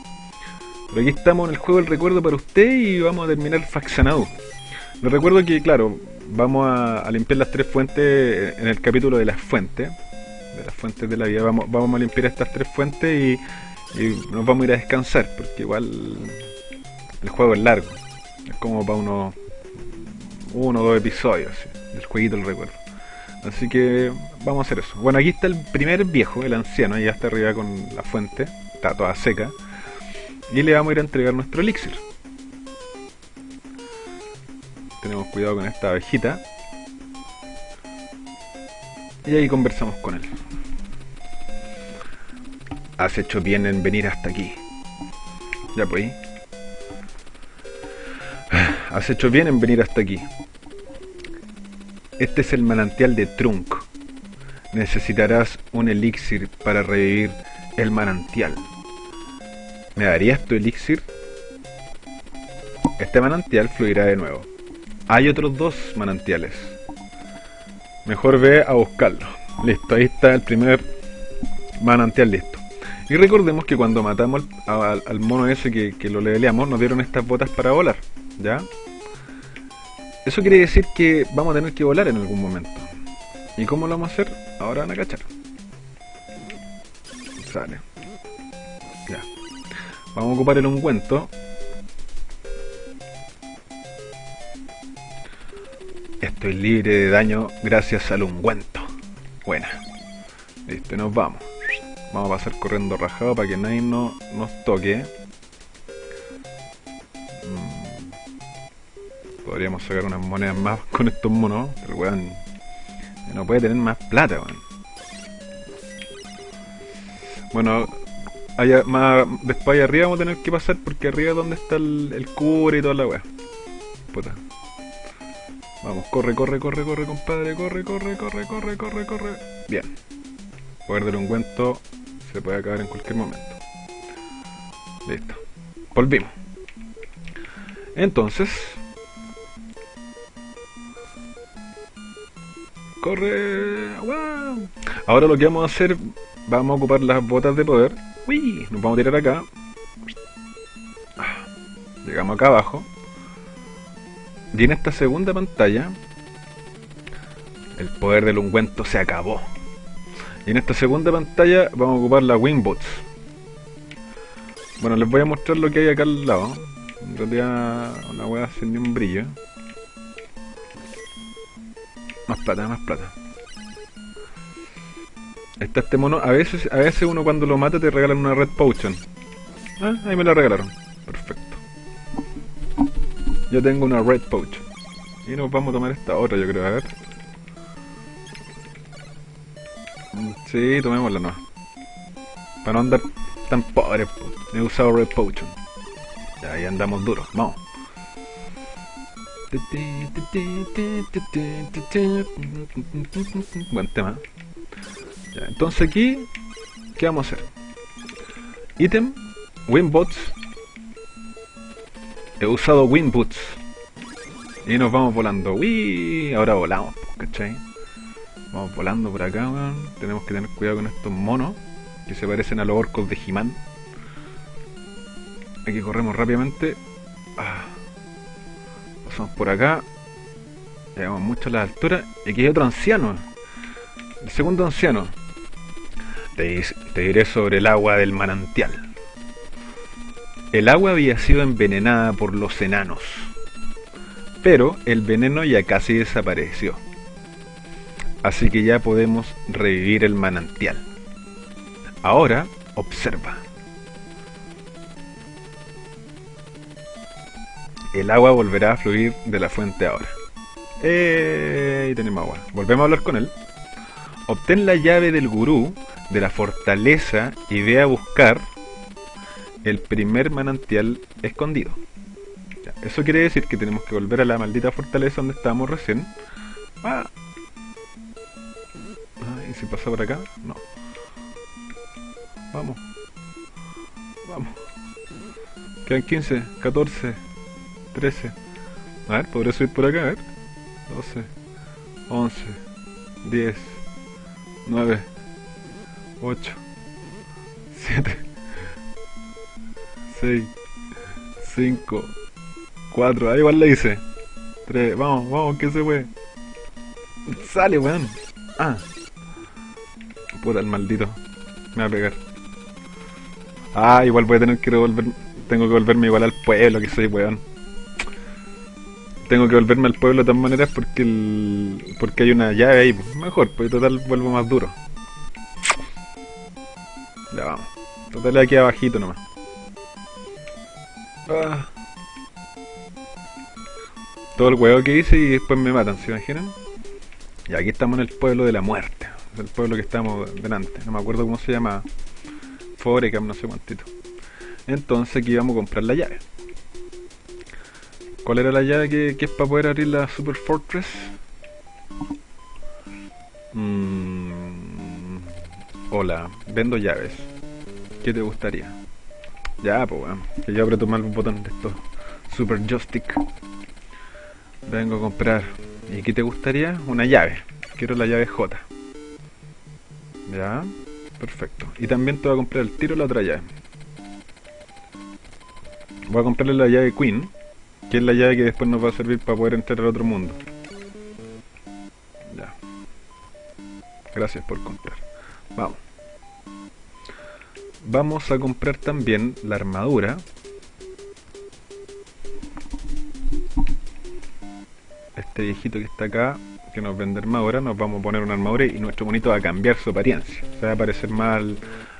Speaker 1: Pero aquí estamos en el juego del recuerdo para usted y vamos a terminar faccionado. Les recuerdo que, claro, vamos a, limpiar las tres fuentes en el capítulo de las fuentes. De las fuentes de la vida. Vamos, vamos a limpiar estas tres fuentes y, nos vamos a ir a descansar, porque igual el juego es largo. Es como para unos uno o dos episodios ¿sí? del jueguito del recuerdo. Así que vamos a hacer eso. Bueno, aquí está el primer viejo, el anciano, ya está arriba con la fuente, está toda seca. Y le vamos a ir a entregar nuestro elixir. Tenemos cuidado con esta abejita. Y ahí conversamos con él. Has hecho bien en venir hasta aquí. Ya pues. Has hecho bien en venir hasta aquí. Este es el manantial de Trunk. Necesitarás un elixir para revivir el manantial. ¿Me darías tu elixir? Este manantial fluirá de nuevo. Hay otros dos manantiales. Mejor ve a buscarlo. Listo, ahí está el primer manantial listo. Y recordemos que cuando matamos al, mono ese que, que, lo leveleamos, nos dieron estas botas para volar. ¿Ya? Eso quiere decir que vamos a tener que volar en algún momento. ¿Y cómo lo vamos a hacer? Ahora van a cachar. Sale. Ya. Vamos a ocupar el ungüento. Estoy libre de daño gracias al ungüento. Buena. Listo, nos vamos. Vamos a pasar corriendo rajado para que nadie no, nos toque. Podríamos sacar unas monedas más con estos monos. Pero weón. No puede tener más plata, weón. Bueno, allá, más, después allá arriba vamos a tener que pasar porque arriba es donde está el, cura y toda la weá. Puta. Vamos, corre, corre, corre, corre, compadre. Corre, corre, corre, corre, corre, corre. Bien. Poder del ungüento se puede acabar en cualquier momento. Listo. Volvimos. Entonces, corre. ¡Wow! Ahora lo que vamos a hacer, vamos a ocupar las botas de poder. ¡Uy! Nos vamos a tirar acá. Llegamos acá abajo. Y en esta segunda pantalla, el poder del ungüento se acabó. Y en esta segunda pantalla vamos a ocupar la Wingbots. Bueno, les voy a mostrar lo que hay acá al lado. En realidad, una hueá sin ni un brillo. Más plata, más plata. Está este mono. A veces, a veces uno cuando lo mata te regalan una red potion. Ah, ahí me la regalaron. Perfecto. Yo tengo una red potion. Y nos vamos a tomar esta otra, yo creo. A ver. Sí, tomémosla no. Para no andar tan pobre. He usado red potion. Ya ahí andamos duros. Vamos. Buen tema. Entonces aquí, ¿qué vamos a hacer? Item, Winbots. He usado Winboots. Y nos vamos volando. Uy, ahora volamos, ¿cachai? Vamos volando por acá, weón. Tenemos que tener cuidado con estos monos que se parecen a los orcos de He-Man. Aquí corremos rápidamente. Ah por acá llegamos mucho a la altura y aquí hay otro anciano el segundo anciano. Te, diré sobre el agua del manantial. El agua había sido envenenada por los enanos pero el veneno ya casi desapareció. Así que ya podemos revivir el manantial. Ahora observa el agua volverá a fluir de la fuente ahora. Eh, tenemos agua. Volvemos a hablar con él. obtén la llave del gurú de la fortaleza y ve a buscar el primer manantial escondido. Eso quiere decir que tenemos que volver a la maldita fortaleza donde estábamos recién. Ah. Ah, ¿Y si pasa por acá? No. Vamos. Vamos. Quedan 15, 14, 13. A ver, podré subir por acá, a ver. 12, 11, 10, 9, 8, 7, 6, 5, 4. Ahí igual le hice. 3, vamos, vamos, que se puede. Sale, weón. Ah. Puta el maldito. Me va a pegar. Ah, igual voy a tener que devolver. Tengo que volverme igual al pueblo que soy, weón. Tengo que volverme al pueblo de todas maneras porque el, porque hay una llave ahí. pues. Mejor, pues total vuelvo más duro. Ya vamos. Total aquí abajito nomás. Ah. Todo el huevo que hice y después me matan, ¿se imaginan? Y aquí estamos en el pueblo de la muerte. El pueblo que estamos delante. No me acuerdo cómo se llama. Forecam, no sé cuántito. Entonces aquí vamos a comprar la llave. ¿Cuál era la llave que, es para poder abrir la Super Fortress? Mm, hola, vendo llaves. ¿Qué te gustaría? Ya, pues bueno, que yo aprieto mal botón de esto. Super Joystick. Vengo a comprar. ¿Y qué te gustaría? Una llave. Quiero la llave J. Ya, perfecto. Y también te voy a comprar el tiro la otra llave. Voy a comprarle la llave Queen, que es la llave que después nos va a servir para poder entrar al otro mundo. Ya. Gracias por comprar. Vamos. Vamos a comprar también la armadura. Este viejito que está acá, que nos vende armadura, nos vamos a poner una armadura y nuestro monito va a cambiar su apariencia. Va a parecer más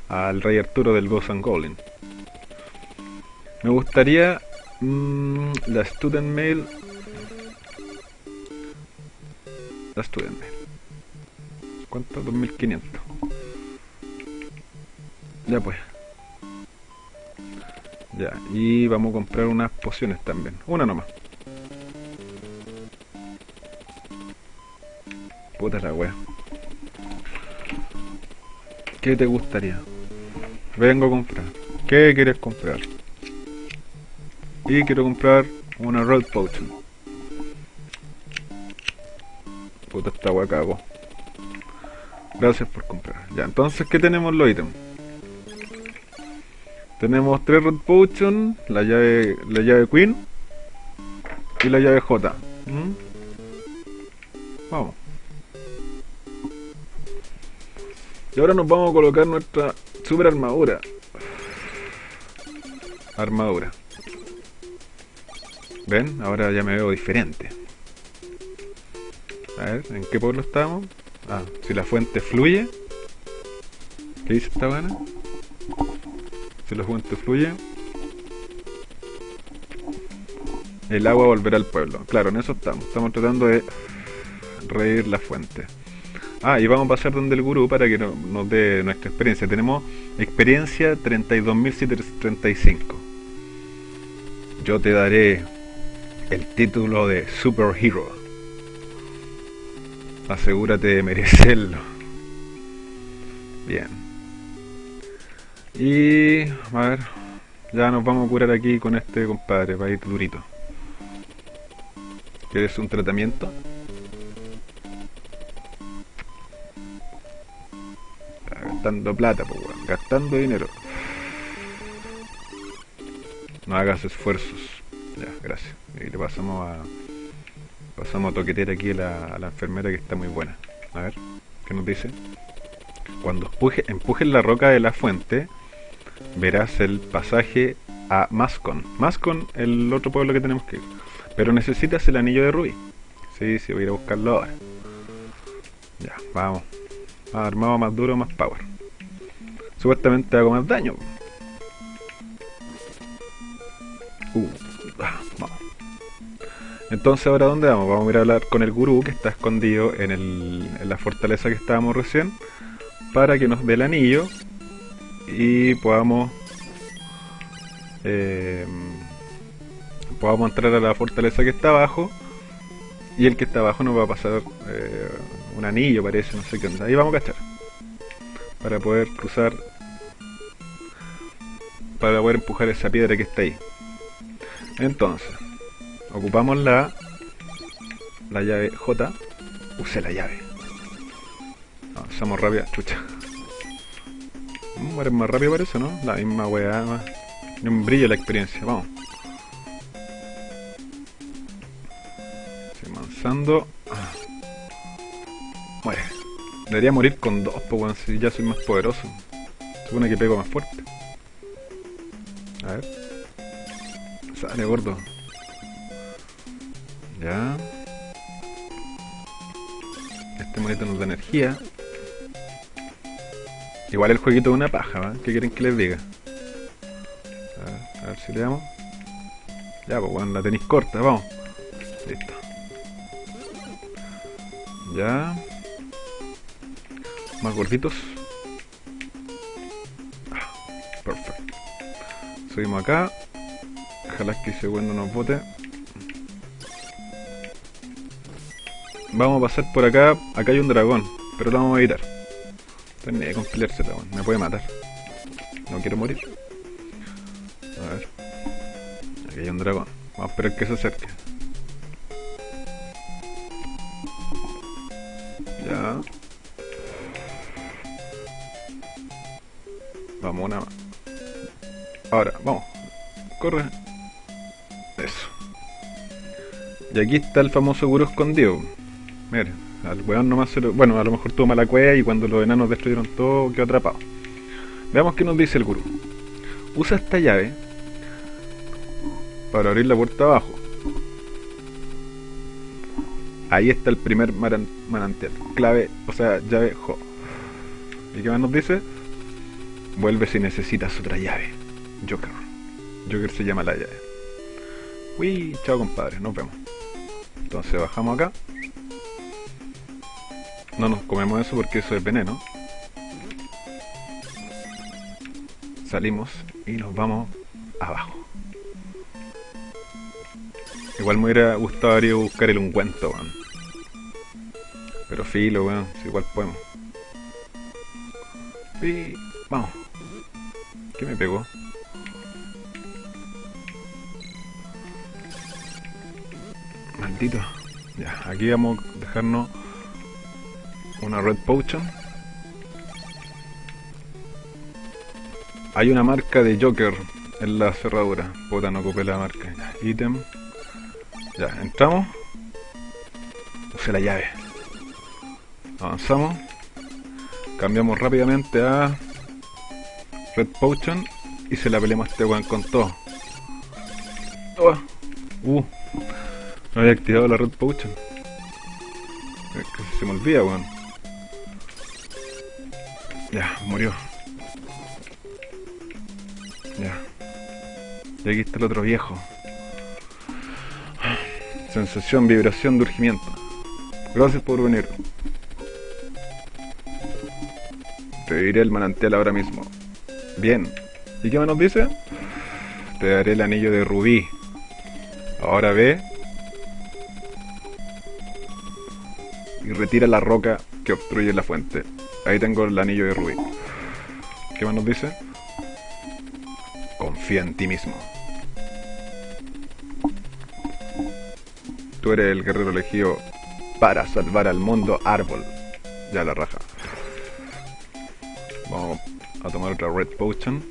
Speaker 1: al, rey Arturo del Ghost and. Me gustaría mm, la Student Mail. La Student Mail. ¿Cuánto? 2500. Ya pues. Ya, y vamos a comprar unas pociones también. Una nomás. Puta la wea. ¿Qué te gustaría? Vengo a comprar. ¿Qué quieres comprar? Y quiero comprar una Road Potion. Puta esta wea cago. Gracias por comprar. Ya, entonces, ¿qué tenemos los ítems? Tenemos tres Road Potion, la llave, la llave Queen y la llave J. ¿Mm? Vamos. Y ahora nos vamos a colocar nuestra super armadura. Armadura. ¿Ven? Ahora ya me veo diferente. A ver, ¿en qué pueblo estamos? Ah, si la fuente fluye. ¿Qué dice esta buena? Si la fuente fluye. El agua volverá al pueblo. Claro, en eso estamos. Estamos tratando de reír la fuente. Ah, y vamos a pasar donde el gurú para que no- nos dé nuestra experiencia. Tenemos experiencia 32.735. Yo te daré el título de Superhero. Asegúrate de merecerlo. Bien. Y a ver, ya nos vamos a curar aquí con este compadre para ir durito. ¿Quieres un tratamiento? Gastando plata, pues, gastando dinero. No hagas esfuerzos. Gracias. Y le pasamos a. Pasamos a toquetear aquí a la, enfermera que está muy buena. A ver, ¿qué nos dice? Cuando empuje, empujes la roca de la fuente, verás el pasaje a Mascon. Mascon, el otro pueblo que tenemos que ir. Pero necesitas el anillo de rubí. Sí, sí, voy a ir a buscarlo ahora. Ya, vamos. Armado, más duro, más power. Supuestamente hago más daño. Uh. Entonces ahora ¿dónde vamos? Vamos a ir a hablar con el gurú que está escondido en, el, la fortaleza que estábamos recién para que nos dé el anillo y podamos eh, podamos entrar a la fortaleza que está abajo y el que está abajo nos va a pasar eh, un anillo parece, no sé qué onda. Ahí vamos a cachar. Para poder cruzar para poder empujar esa piedra que está ahí. Entonces, ocupamos la la llave J. Use la llave. Avanzamos rápido, chucha. Muere más rápido eso, ¿no? La misma weá, más. Un brillo la experiencia, vamos. Avanzando. Ah. Muere. Debería morir con dos, pues si ya soy más poderoso. Supone que pego más fuerte. A ver. Sale gordo. Ya. Este monito nos da energía. Igual el jueguito es una paja, ¿va? ¿Qué quieren que les diga? A ver, si le damos. Ya, pues bueno, la tenéis corta, vamos. Listo. Ya. Más gorditos. Ah, perfecto. Subimos acá. Ojalá que ese bueno nos bote. Vamos a pasar por acá. Acá hay un dragón, pero lo vamos a evitar. Estoy con peleársela, me puede matar. No quiero morir. A ver. Aquí hay un dragón. Vamos a esperar que se acerque. Ya. Vamos una más. Ahora, vamos. Corre. Eso. Y aquí está el famoso gurú escondido. Mira, al weón nomás se lo... Bueno, a lo mejor tuvo mala cueva y cuando los enanos destruyeron todo quedó atrapado. Veamos qué nos dice el gurú. Usa esta llave para abrir la puerta abajo. Ahí está el primer manantial. Clave, o sea, llave Jo. ¿Y qué más nos dice? Vuelve si necesitas otra llave. Joker. Joker se llama la llave. Uy, chao compadre, nos vemos. Entonces bajamos acá. No nos comemos eso porque eso es veneno. Salimos y nos vamos abajo. Igual me hubiera gustado buscar el ungüento, weón. Pero filo, weón, si igual podemos. Y vamos. ¿Qué me pegó? Maldito. Ya, aquí vamos a dejarnos una red potion. Hay una marca de Joker en la cerradura. Puta, no ocupé la marca. Ítem. Ya, entramos. Use la llave. Avanzamos. Cambiamos rápidamente a Red Potion y se la peleamos a este weón con todo. Oh. Uh, no había activado la Red Potion. se me olvida, weón. Ya, murió. Ya. Y aquí está el otro viejo. Sensación, vibración de urgimiento. Gracias por venir. Te diré el manantial ahora mismo. Bien. ¿Y qué nos dice? Te daré el anillo de rubí. Ahora ve. Y retira la roca que obstruye la fuente. Ahí tengo el anillo de rubí. ¿Qué más nos dice? Confía en ti mismo. Tú eres el guerrero elegido para salvar al mundo árbol. Ya la raja. Vamos a tomar otra red potion.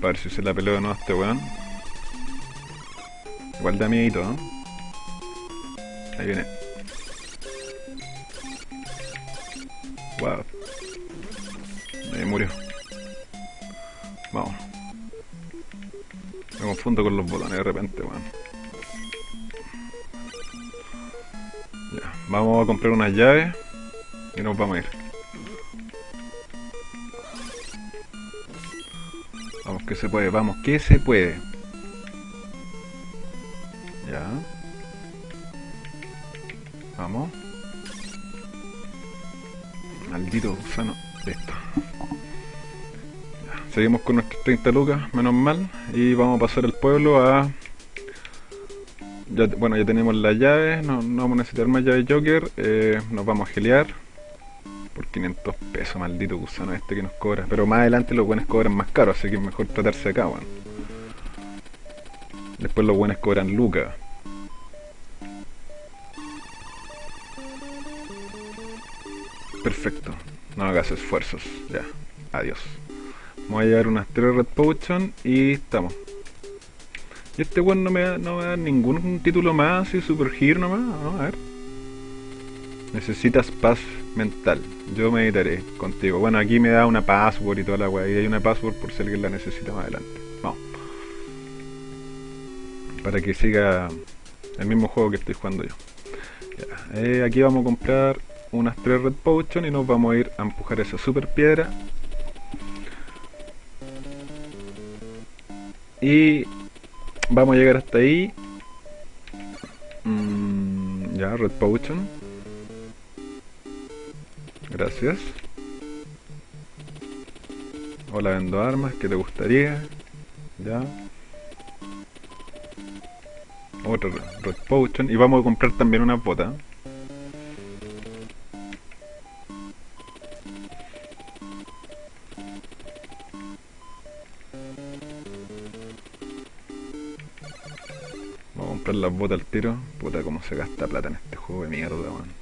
Speaker 1: Para ver si se la pelea o no a este weón. Igual de amiguito, ¿no? Ahí viene. Wow. Me murió. Vamos. Me confundo con los botones de repente, weón. Ya, vamos a comprar unas llaves y nos vamos a ir. Vamos que se puede, vamos que se puede. Ya. Vamos. Maldito gusano. Listo. Ya, Seguimos con nuestros 30 lucas, menos mal. Y vamos a pasar el pueblo a... Bueno, ya tenemos las llaves, no, no vamos a necesitar más llaves Joker. eh, nos vamos a gelear. Por 500 pesos, maldito gusano este que nos cobra. Pero más adelante los buenos cobran más caro, así que es mejor tratarse acá, weón. Después los buenos cobran lucas. Perfecto. No hagas esfuerzos. Ya. Adiós. Vamos a llevar unas 3 Red Potion y estamos. Y este weón no me da, no me da ningún título más, así Super Hero nomás. Vamos a ver. Necesitas paz mental. Yo meditaré contigo. Bueno, aquí me da una password y toda la weá. Y hay una password por si alguien la necesita más adelante. Vamos. Para que siga el mismo juego que estoy jugando yo. Eh, aquí vamos a comprar unas 3 Red Potion y nos vamos a ir a empujar esa super piedra. Y vamos a llegar hasta ahí. Mm, ya, Red Potion. Gracias. Hola, vendo armas, ¿qué te gustaría? Ya. Otra Red Potion. Y vamos a comprar también una bota. Las botas al tiro. Puta, cómo se gasta plata en este juego de mierda, man.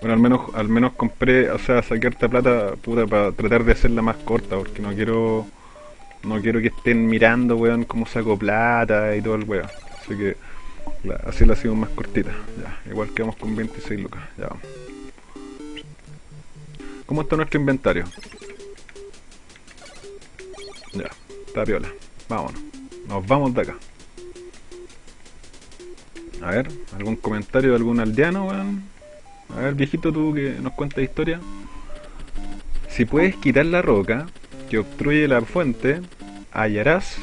Speaker 1: Bueno, al menos, al menos compré, o sea, saqué harta plata, puta, para tratar de hacerla más corta, porque no quiero, no quiero que estén mirando, weón, cómo saco plata y todo el weón. Así que, así la hacemos más cortita, ya. Igual quedamos con 26 lucas, ya vamos. ¿Cómo está nuestro inventario? Ya, está piola. Vámonos. Nos vamos de acá. A ver, ¿algún comentario de algún aldeano, weón? A ver, viejito, tú que nos cuentas historia. Si puedes quitar la roca que obstruye la fuente, hallarás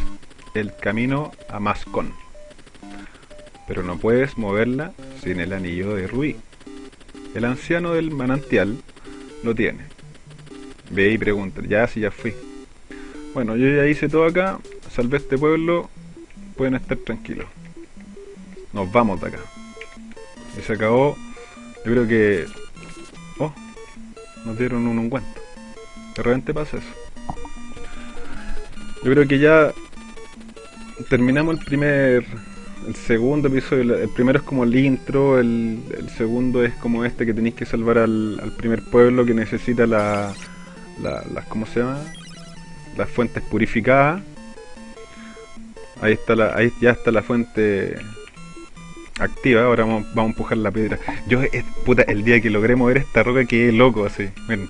Speaker 1: el camino a Mascon. Pero no puedes moverla sin el anillo de Rubí. El anciano del manantial lo tiene. Ve y pregunta, ya si ya fui. Bueno, yo ya hice todo acá, salvé este pueblo, pueden estar tranquilos. Nos vamos de acá. Y se acabó yo creo que... Oh, nos dieron un ungüento. De repente pasa eso. Yo creo que ya terminamos el primer... El segundo episodio. El primero es como el intro, el, el segundo es como este que tenéis que salvar al, al primer pueblo que necesita la, la. ¿Cómo se llama? Las fuentes purificadas. Ahí está la, ahí ya está la fuente activa, ahora vamos, vamos a empujar la piedra. Yo, eh, puta, el día que logré mover esta roca quedé loco así. Miren.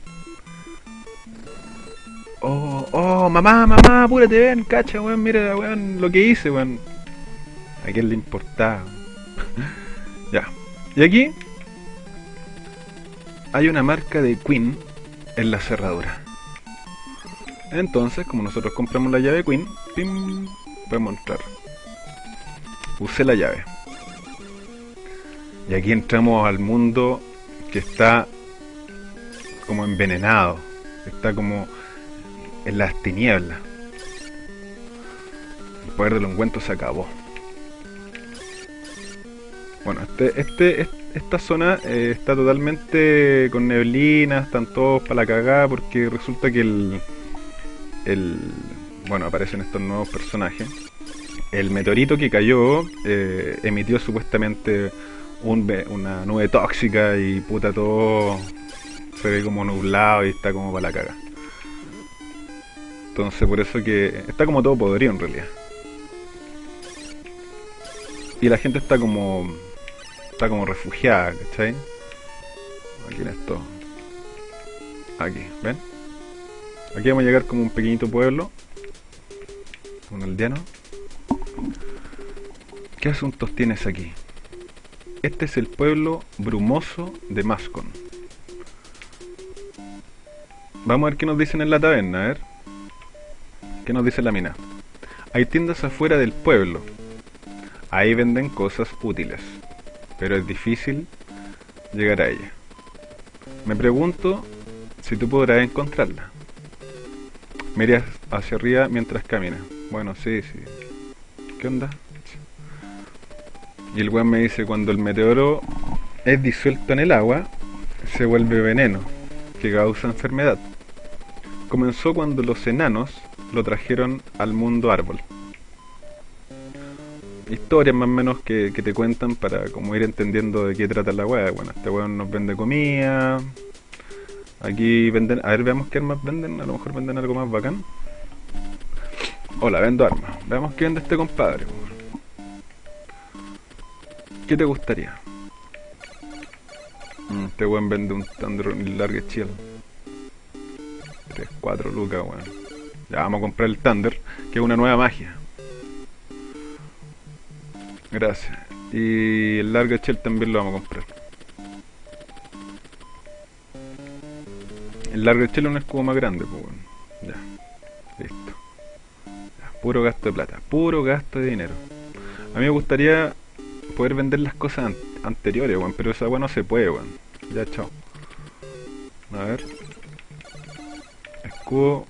Speaker 1: Oh, oh, mamá, mamá, apúrate, ven, cacha, weón, mira, weón, lo que hice, weón. ¿A quién le importaba? ya. Y aquí hay una marca de Queen en la cerradura. Entonces, como nosotros compramos la llave Queen, pim, podemos entrar. Usé la llave. Y aquí entramos al mundo que está como envenenado, está como en las tinieblas. El poder del ungüento se acabó. Bueno, este, este, est- esta zona eh, está totalmente con neblina, están todos para la cagada porque resulta que el, el, bueno, aparecen estos nuevos personajes. El meteorito que cayó eh, emitió supuestamente una nube tóxica y puta todo se ve como nublado y está como para la caga. Entonces por eso que está como todo podrido en realidad. Y la gente está como está como refugiada, ¿cachai? Aquí en esto. Aquí, ¿ven? Aquí vamos a llegar como un pequeñito pueblo. Un aldeano. ¿Qué asuntos tienes aquí? Este es el pueblo brumoso de Mascon. Vamos a ver qué nos dicen en la taberna, a ver. ¿Qué nos dice la mina? Hay tiendas afuera del pueblo. Ahí venden cosas útiles, pero es difícil llegar a ella. Me pregunto si tú podrás encontrarla. Miras hacia arriba mientras caminas. Bueno, sí, sí. ¿Qué onda? Y el weón me dice, cuando el meteoro es disuelto en el agua, se vuelve veneno, que causa enfermedad. Comenzó cuando los enanos lo trajeron al mundo árbol. Historias más o menos que, te cuentan para como ir entendiendo de qué trata la weá. Bueno, este weón nos vende comida. Aquí venden, a ver, veamos qué armas venden. A lo mejor venden algo más bacán. Hola, vendo armas. Veamos qué vende este compadre. ¿Qué te gustaría? Mm, este weón vende un Thunder Large Chill. 3, 4 lucas, weón. Ya vamos a comprar el Thunder, que es una nueva magia. Gracias. Y el Large Shell también lo vamos a comprar. El Large Shell es un escudo más grande, pues bueno. Ya. Listo. Puro gasto de plata. Puro gasto de dinero. A mí me gustaría poder vender las cosas anteriores, weón. Pero esa weón no se puede, weón. Ya, chao. A ver. Escudo.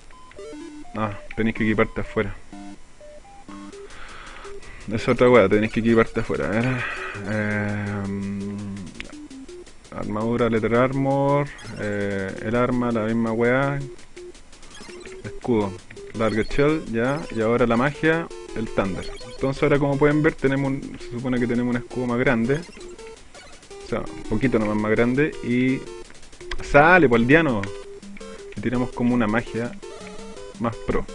Speaker 1: Ah, tenéis que equiparte afuera. Es otra weá, tenéis que equiparte afuera. A ver. Eh, armadura, letter armor. Eh, el arma, la misma weá. Escudo. Larga shell, ya. Y ahora la magia, el thunder. Entonces ahora como pueden ver tenemos se supone que tenemos un escudo más grande. O sea, un poquito nomás más grande. Y sale por el diano. Y tiramos como una magia más pro.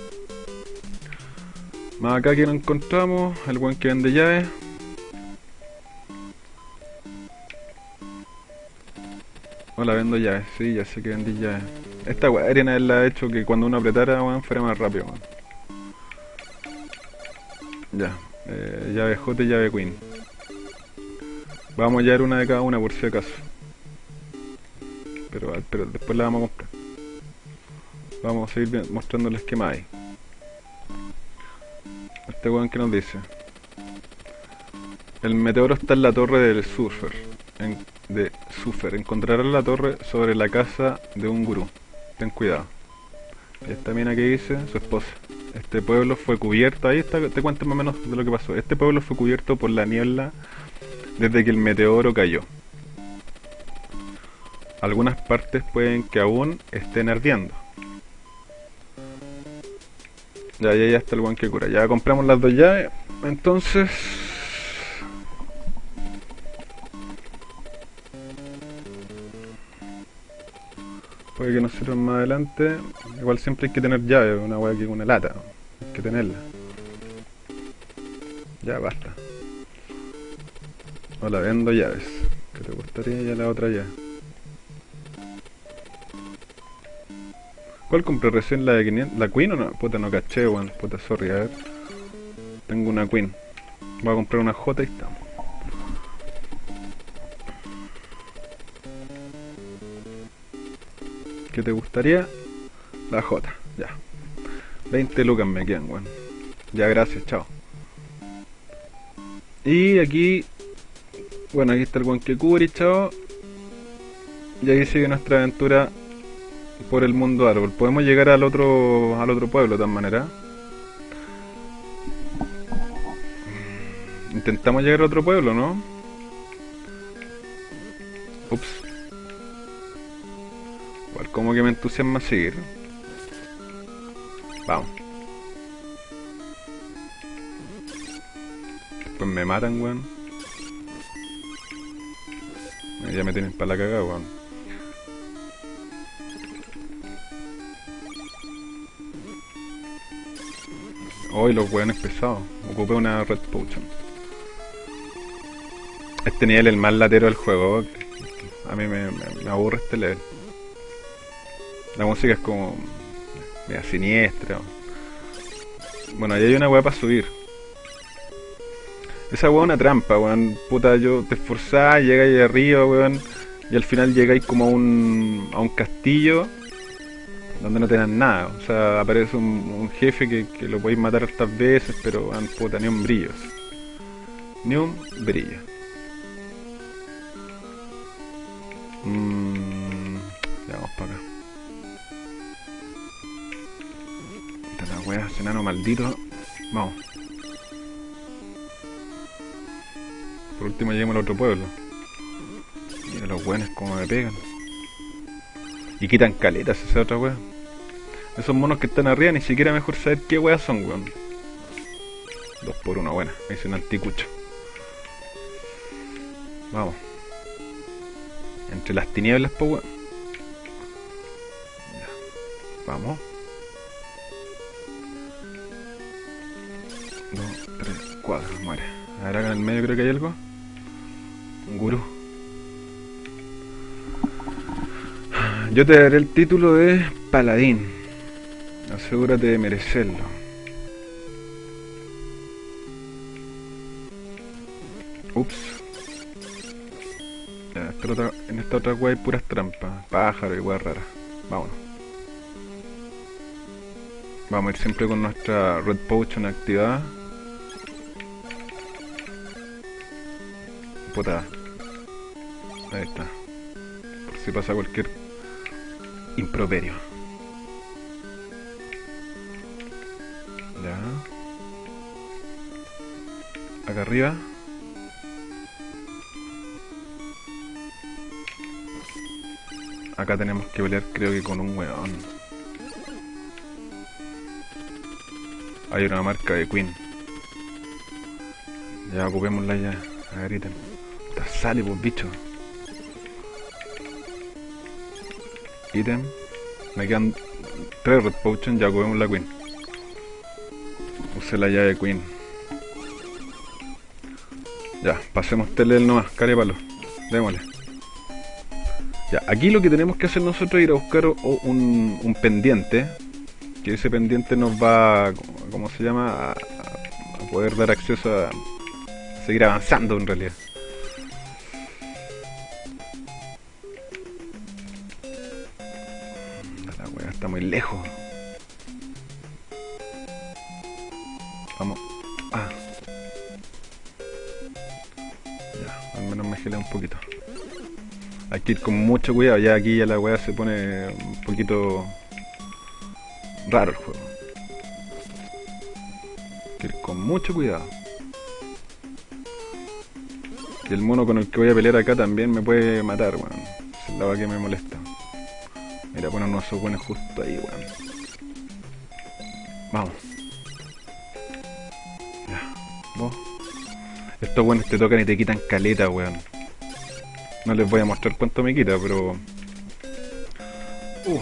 Speaker 1: Más acá que lo encontramos, el buen que vende llaves. Hola, vendo llaves, sí, ya sé que vendí llaves. Esta weá arena la ha hecho que cuando uno apretara, weón, fuera más rápido, Ya, eh, llave J y llave Queen. Vamos a hallar una de cada una por si acaso. Pero, pero después la vamos a comprar. Vamos a seguir mostrando el esquema ahí. Este weón que nos dice. El meteoro está en la torre del Surfer. de Surfer. Encontrarás la torre sobre la casa de un gurú. Ten cuidado. Esta mina que dice, su esposa. Este pueblo fue cubierto, ahí está, te cuento más o menos de lo que pasó. Este pueblo fue cubierto por la niebla desde que el meteoro cayó. Algunas partes pueden que aún estén ardiendo. Ya, ya, ya está el buen que cura. Ya compramos las dos llaves. Entonces... Puede que sirvan más adelante. Igual siempre hay que tener llave, una hueá que una lata. Hay que tenerla. Ya, basta. Hola, vendo llaves. ¿Qué te gustaría? Ya la otra llave. ¿Cuál compré recién? ¿La de 500? ¿La Queen o no? Puta, no caché, weón. Puta, sorry, a ver. Tengo una Queen. Voy a comprar una J y estamos. ¿Qué te gustaría? La J, ya. 20 lucas me quedan, weón. Ya, gracias, chao. Y aquí... Bueno, aquí está el que Kuri, chao. Y aquí sigue nuestra aventura por el mundo árbol. Podemos llegar al otro al otro pueblo de todas maneras. Intentamos llegar a otro pueblo, ¿no? Ups. Igual como que me entusiasma seguir. Vamos. Después me matan, weón. Ya me tienen para la cagada, weón. Hoy los weones pesados. Ocupé una Red Potion. Este nivel es el más latero del juego. A mí me, aburre este level. La música es como... Mira, siniestra. Bueno, ahí hay una weá para subir. Esa weá es una trampa, weón. Puta, yo te esforzás, llegáis arriba, weón. Y al final llegáis como a un, a un castillo. donde no te nada. O sea, aparece un, jefe que, que lo podéis matar estas veces, pero van puta, ni un brillo. Ni un brillo. Mm, enano maldito. Vamos. Por último lleguemos al otro pueblo. Mira los buenos como me pegan. Y quitan caletas esa otra wea. Esos monos que están arriba ni siquiera mejor saber qué weas son, weón. Dos por uno, buena. Me hice un anticucho. Vamos. Entre las tinieblas, po. Ya. Vamos. Tres, cuatro, muere. A ver acá en el medio creo que hay algo. Un gurú. Yo te daré el título de paladín. Asegúrate de merecerlo. Ups. Ya, en esta otra wea hay puras trampas. Pájaro y wea rara. Vámonos. Vamos a ir siempre con nuestra Red Potion activada. Puta. Ahí está. Por si pasa cualquier improperio. Ya. Acá arriba. Acá tenemos que pelear creo que con un weón. Hay una marca de Queen. Ya ocupémosla ya. A ver. Sale, pues, bicho. Ítem. Me quedan tres Red Potion, ya ocupemos la Queen. Use la llave Queen. Ya, pasemos Telel nomás, carépalo. Démosle. Ya, aquí lo que tenemos que hacer nosotros es ir a buscar un, un pendiente. Que ese pendiente nos va, ¿cómo se llama? A poder dar acceso a seguir avanzando en realidad. Lejos. Vamos. Ah. Ya, al menos me gelé un poquito. Hay que ir con mucho cuidado, ya aquí ya la weá se pone un poquito raro el juego. Hay que ir con mucho cuidado. Y el mono con el que voy a pelear acá también me puede matar, weón. Es la que me molesta. Poner unos esos buenos justo ahí, weón. Vamos. Ya, vos. Estos buenos te tocan y te quitan caleta, weón. No les voy a mostrar cuánto me quita, pero... Uh.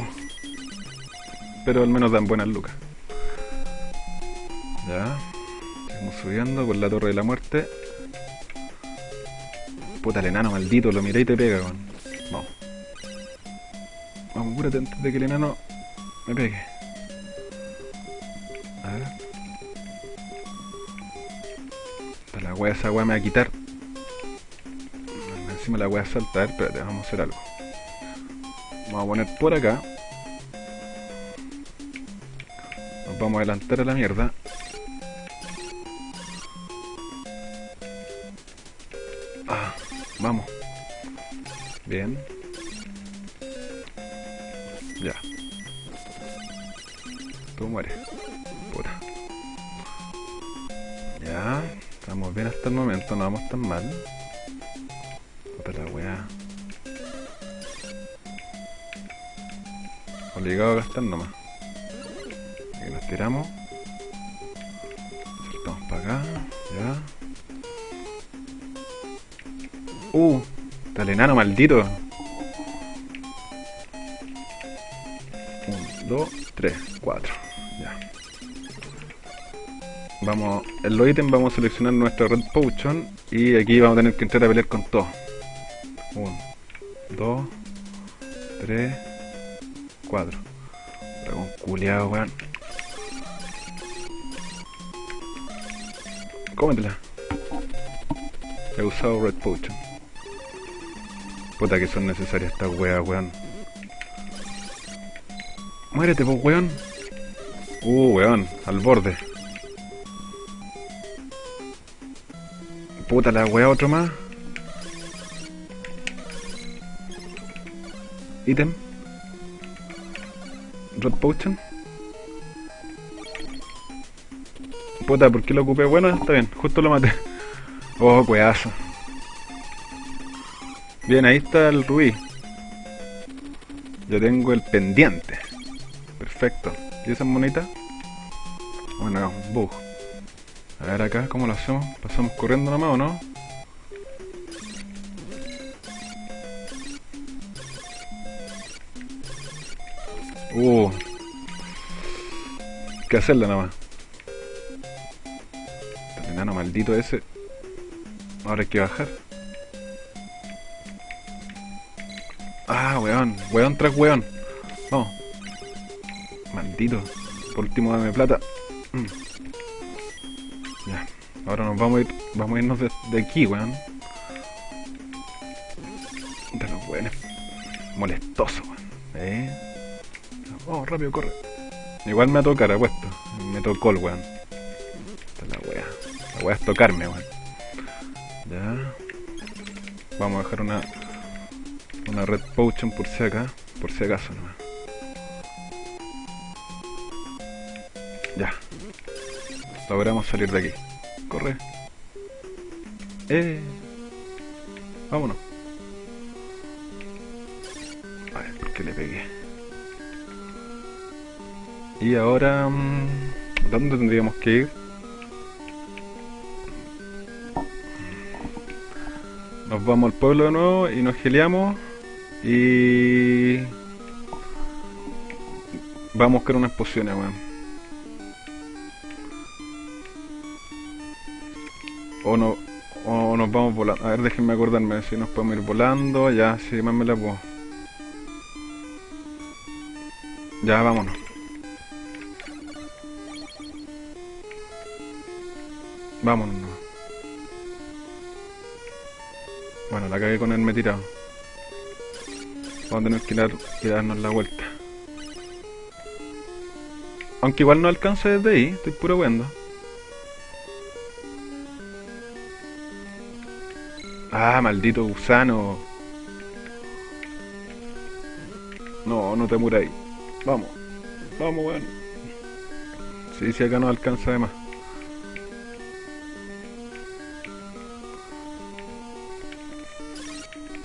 Speaker 1: Pero al menos dan buenas lucas. Ya. Seguimos subiendo por la torre de la muerte. Puta el enano maldito, lo miré y te pega, weón. Antes de que el enano me pegue. A ver. Puta, la wea esa wea me va a quitar. Encima la wea salta. A ver, espérate, vamos a hacer algo. Vamos a poner por acá. Nos vamos a adelantar a la mierda. Mal. La weá. Obligado a gastar nomás. Aquí nos tiramos. Saltamos para acá. Ya. Uh, está el enano maldito. Los ítems vamos a seleccionar nuestra Red Potion y aquí vamos a tener que entrar a pelear con todo. Un, dos, tres, cuatro. Dragón culiado, weón. Cómetela. He usado Red Potion. Puta que son necesarias estas weas, weón. Muérete, pues, weón. Uh, weón, al borde. Puta la weá, otro más. Ítem. Red Potion. Puta, ¿por qué lo ocupé? Bueno, está bien, justo lo maté. Oh, cuedazo. Bien, ahí está el rubí. Yo tengo el pendiente. Perfecto. ¿Y esa monita? Bueno, bug. A ver acá, ¿cómo lo hacemos? ¿Pasamos corriendo nomás o no? Uh. ¿Qué hacerle nada más? El enano maldito ese. Ahora hay que bajar. Ah, weón. Weón tras weón. Vamos. Maldito. Por último dame plata. Ahora nos vamos a ir. Vamos a irnos de, de aquí, weón. De los weones. Molestoso, weón. Eh. Vamos, rápido, corre. Igual me va a tocar, apuesto. Me tocó el weón. Esta es la wea. La wea es tocarme, weón. Ya. Vamos a dejar una una red potion por si acá, por si acaso nomás. Ya. Logramos salir de aquí. Corre. Eh. Vámonos. A ver, ¿por qué le pegué? Y ahora... mm, ¿Dónde tendríamos que ir? Nos vamos al pueblo de nuevo y nos geleamos y vamos a buscar unas pociones, weón. O no, o nos vamos volando. A ver, déjenme acordarme si nos podemos ir volando. Ya, si más me la puedo. Ya, vámonos. Vámonos. Bueno, la cagué con el me tirado. Vamos a tener que dar, que darnos la vuelta. Aunque igual no alcance desde ahí, estoy puro weando. Ah, maldito gusano. No, no te ahí. Vamos, vamos, weón. Sí, si acá no alcanza de más.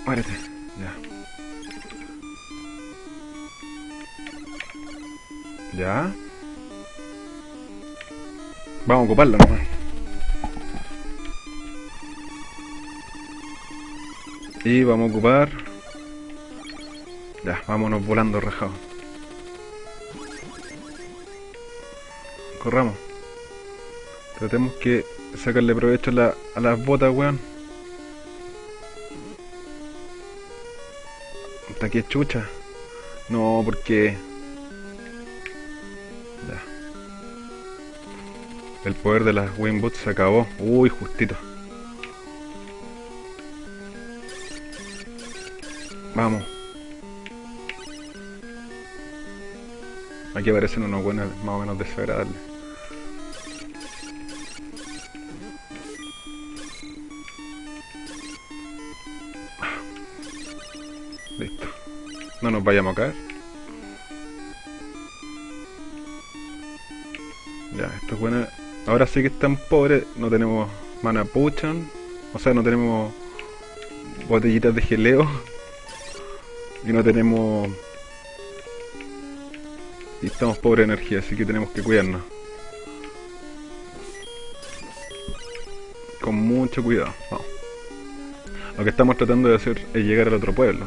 Speaker 1: Muérete, ya. Ya. Vamos a ocuparlo nomás. Y vamos a ocupar. Ya, vámonos volando rajados. Corramos. Tratemos que sacarle provecho a, la- las botas, weón. Hasta aquí es chucha. No, porque... Ya. El poder de las Wing Boots se acabó. Uy, justito. Vamos. Aquí aparecen unos buenos más o menos desagradables. Listo. No nos vayamos a caer. Ya, esto es bueno. Ahora sí que están pobres. No tenemos mana potion. O sea, no tenemos botellitas de geleo. Y no tenemos... Y estamos pobres de energía, así que tenemos que cuidarnos. Con mucho cuidado. Vamos. Lo que estamos tratando de hacer es llegar al otro pueblo.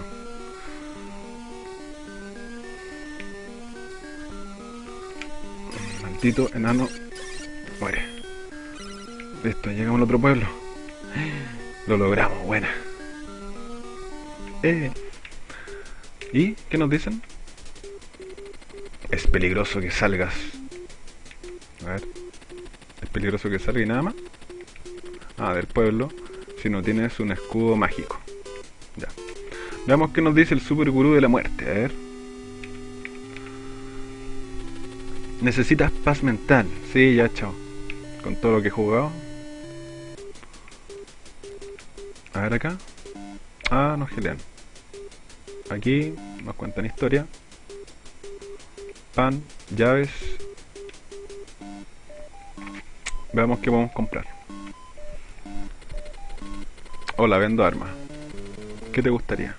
Speaker 1: Maldito enano. Muere. Listo, llegamos al otro pueblo. Lo logramos, buena. Eh. ¿Y qué nos dicen? Es peligroso que salgas. A ver. Es peligroso que salga y nada más. Ah, del pueblo. Si no tienes un escudo mágico. Ya. Veamos qué nos dice el super gurú de la muerte. A ver. Necesitas paz mental. Sí, ya, chao. Con todo lo que he jugado. A ver acá. Ah, nos gelean. Aquí nos cuentan historia. Pan, llaves. Veamos qué podemos comprar. Hola, vendo armas. ¿Qué te gustaría?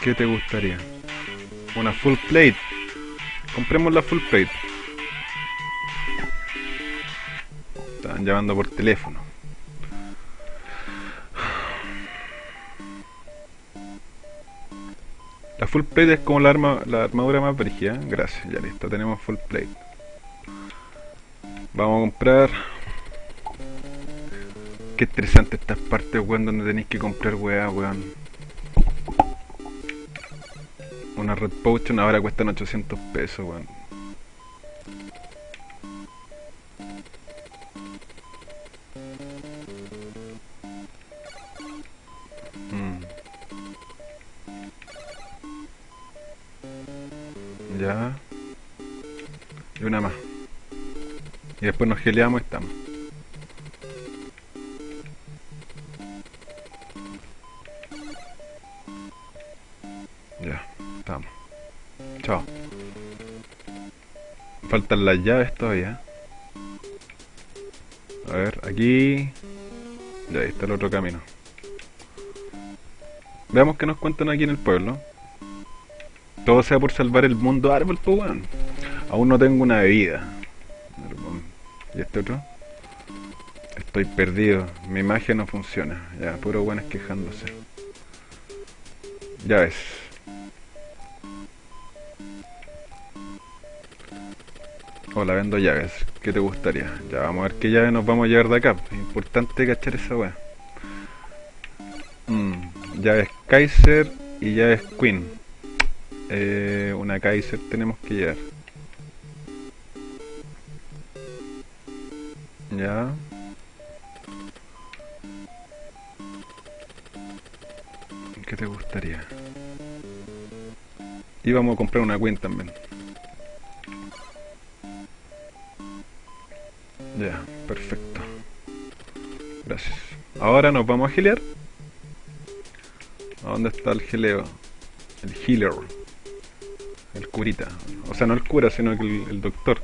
Speaker 1: ¿Qué te gustaría? Una full plate. Compremos la full plate. Estaban llamando por teléfono. Full plate es como la, arma, la armadura más brígida. Gracias, ya listo, tenemos full plate. Vamos a comprar. Qué estresante estas partes, weón, donde tenéis que comprar weá, weón. Una Red Potion ahora cuestan 800 pesos, weón. Nos geleamos y estamos. Ya, estamos. Chao. Faltan las llaves todavía. A ver, aquí... Ya, ahí está el otro camino. Veamos qué nos cuentan aquí en el pueblo. Todo sea por salvar el mundo árbol, pues weón. Aún no tengo una bebida. ¿Y este otro? Estoy perdido. Mi magia no funciona. Ya, puro buenas quejándose. Ya ves. Hola, vendo llaves. ¿Qué te gustaría? Ya, vamos a ver qué llave nos vamos a llevar de acá. Es importante cachar esa weá. Mm, llaves Kaiser y llaves Queen. Eh, una Kaiser tenemos que llevar. Te gustaría? Y vamos a comprar una Queen también. Ya, perfecto. Gracias. Ahora nos vamos a gilear. ¿A dónde está el gileo? El healer. El curita. O sea, no el cura, sino el doctor.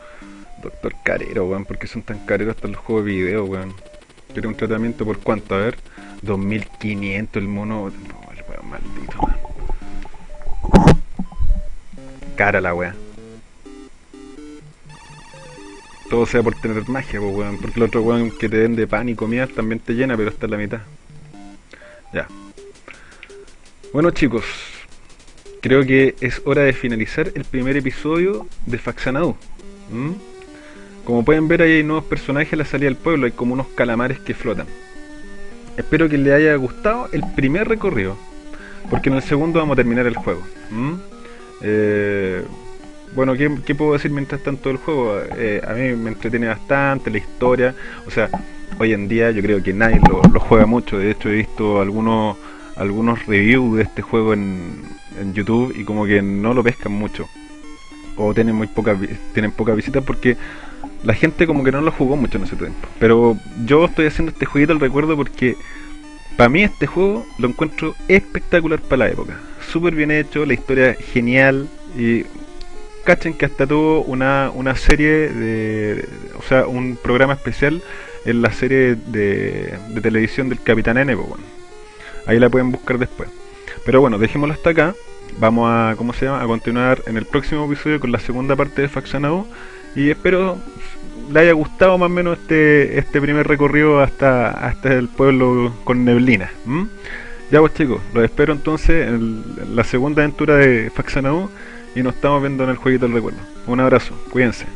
Speaker 1: Doctor carero, weón. ¿Por qué son tan careros hasta los juegos de video, weón? Quiero un tratamiento por cuánto, a ver. 2500 el mono. Cara la weón. Todo sea por tener magia, pues. Porque el otro weón que te den de pan y comida también te llena, pero está en la mitad. Ya. Bueno, chicos. Creo que es hora de finalizar el primer episodio de Faxanadu. Como pueden ver, ahí hay nuevos personajes a la salida del pueblo. Hay como unos calamares que flotan. Espero que les haya gustado el primer recorrido. Porque en el segundo vamos a terminar el juego. Eh bueno, ¿qué, ¿qué, puedo decir mientras tanto del juego? Eh, a mí me entretiene bastante la historia. O sea, hoy en día yo creo que nadie lo, lo juega mucho. De hecho, he visto algunos algunos reviews de este juego en, en, YouTube y como que no lo pescan mucho. O tienen muy pocas tienen pocas visitas porque la gente como que no lo jugó mucho en ese tiempo. Pero yo estoy haciendo este jueguito al recuerdo porque para mí este juego lo encuentro espectacular para la época. Súper bien hecho, la historia genial y cachen que hasta tuvo una, una serie de, o sea, un programa especial en la serie de, de televisión del Capitán N, pues, bueno. ahí la pueden buscar después. Pero bueno, dejémoslo hasta acá. Vamos a, ¿cómo se llama? A continuar en el próximo episodio con la segunda parte de Faxanado y espero le haya gustado más o menos este, este primer recorrido hasta, hasta el pueblo con neblina. Ya pues chicos, los espero entonces en, la segunda aventura de Faxanado y nos estamos viendo en el jueguito del recuerdo. Un abrazo, cuídense.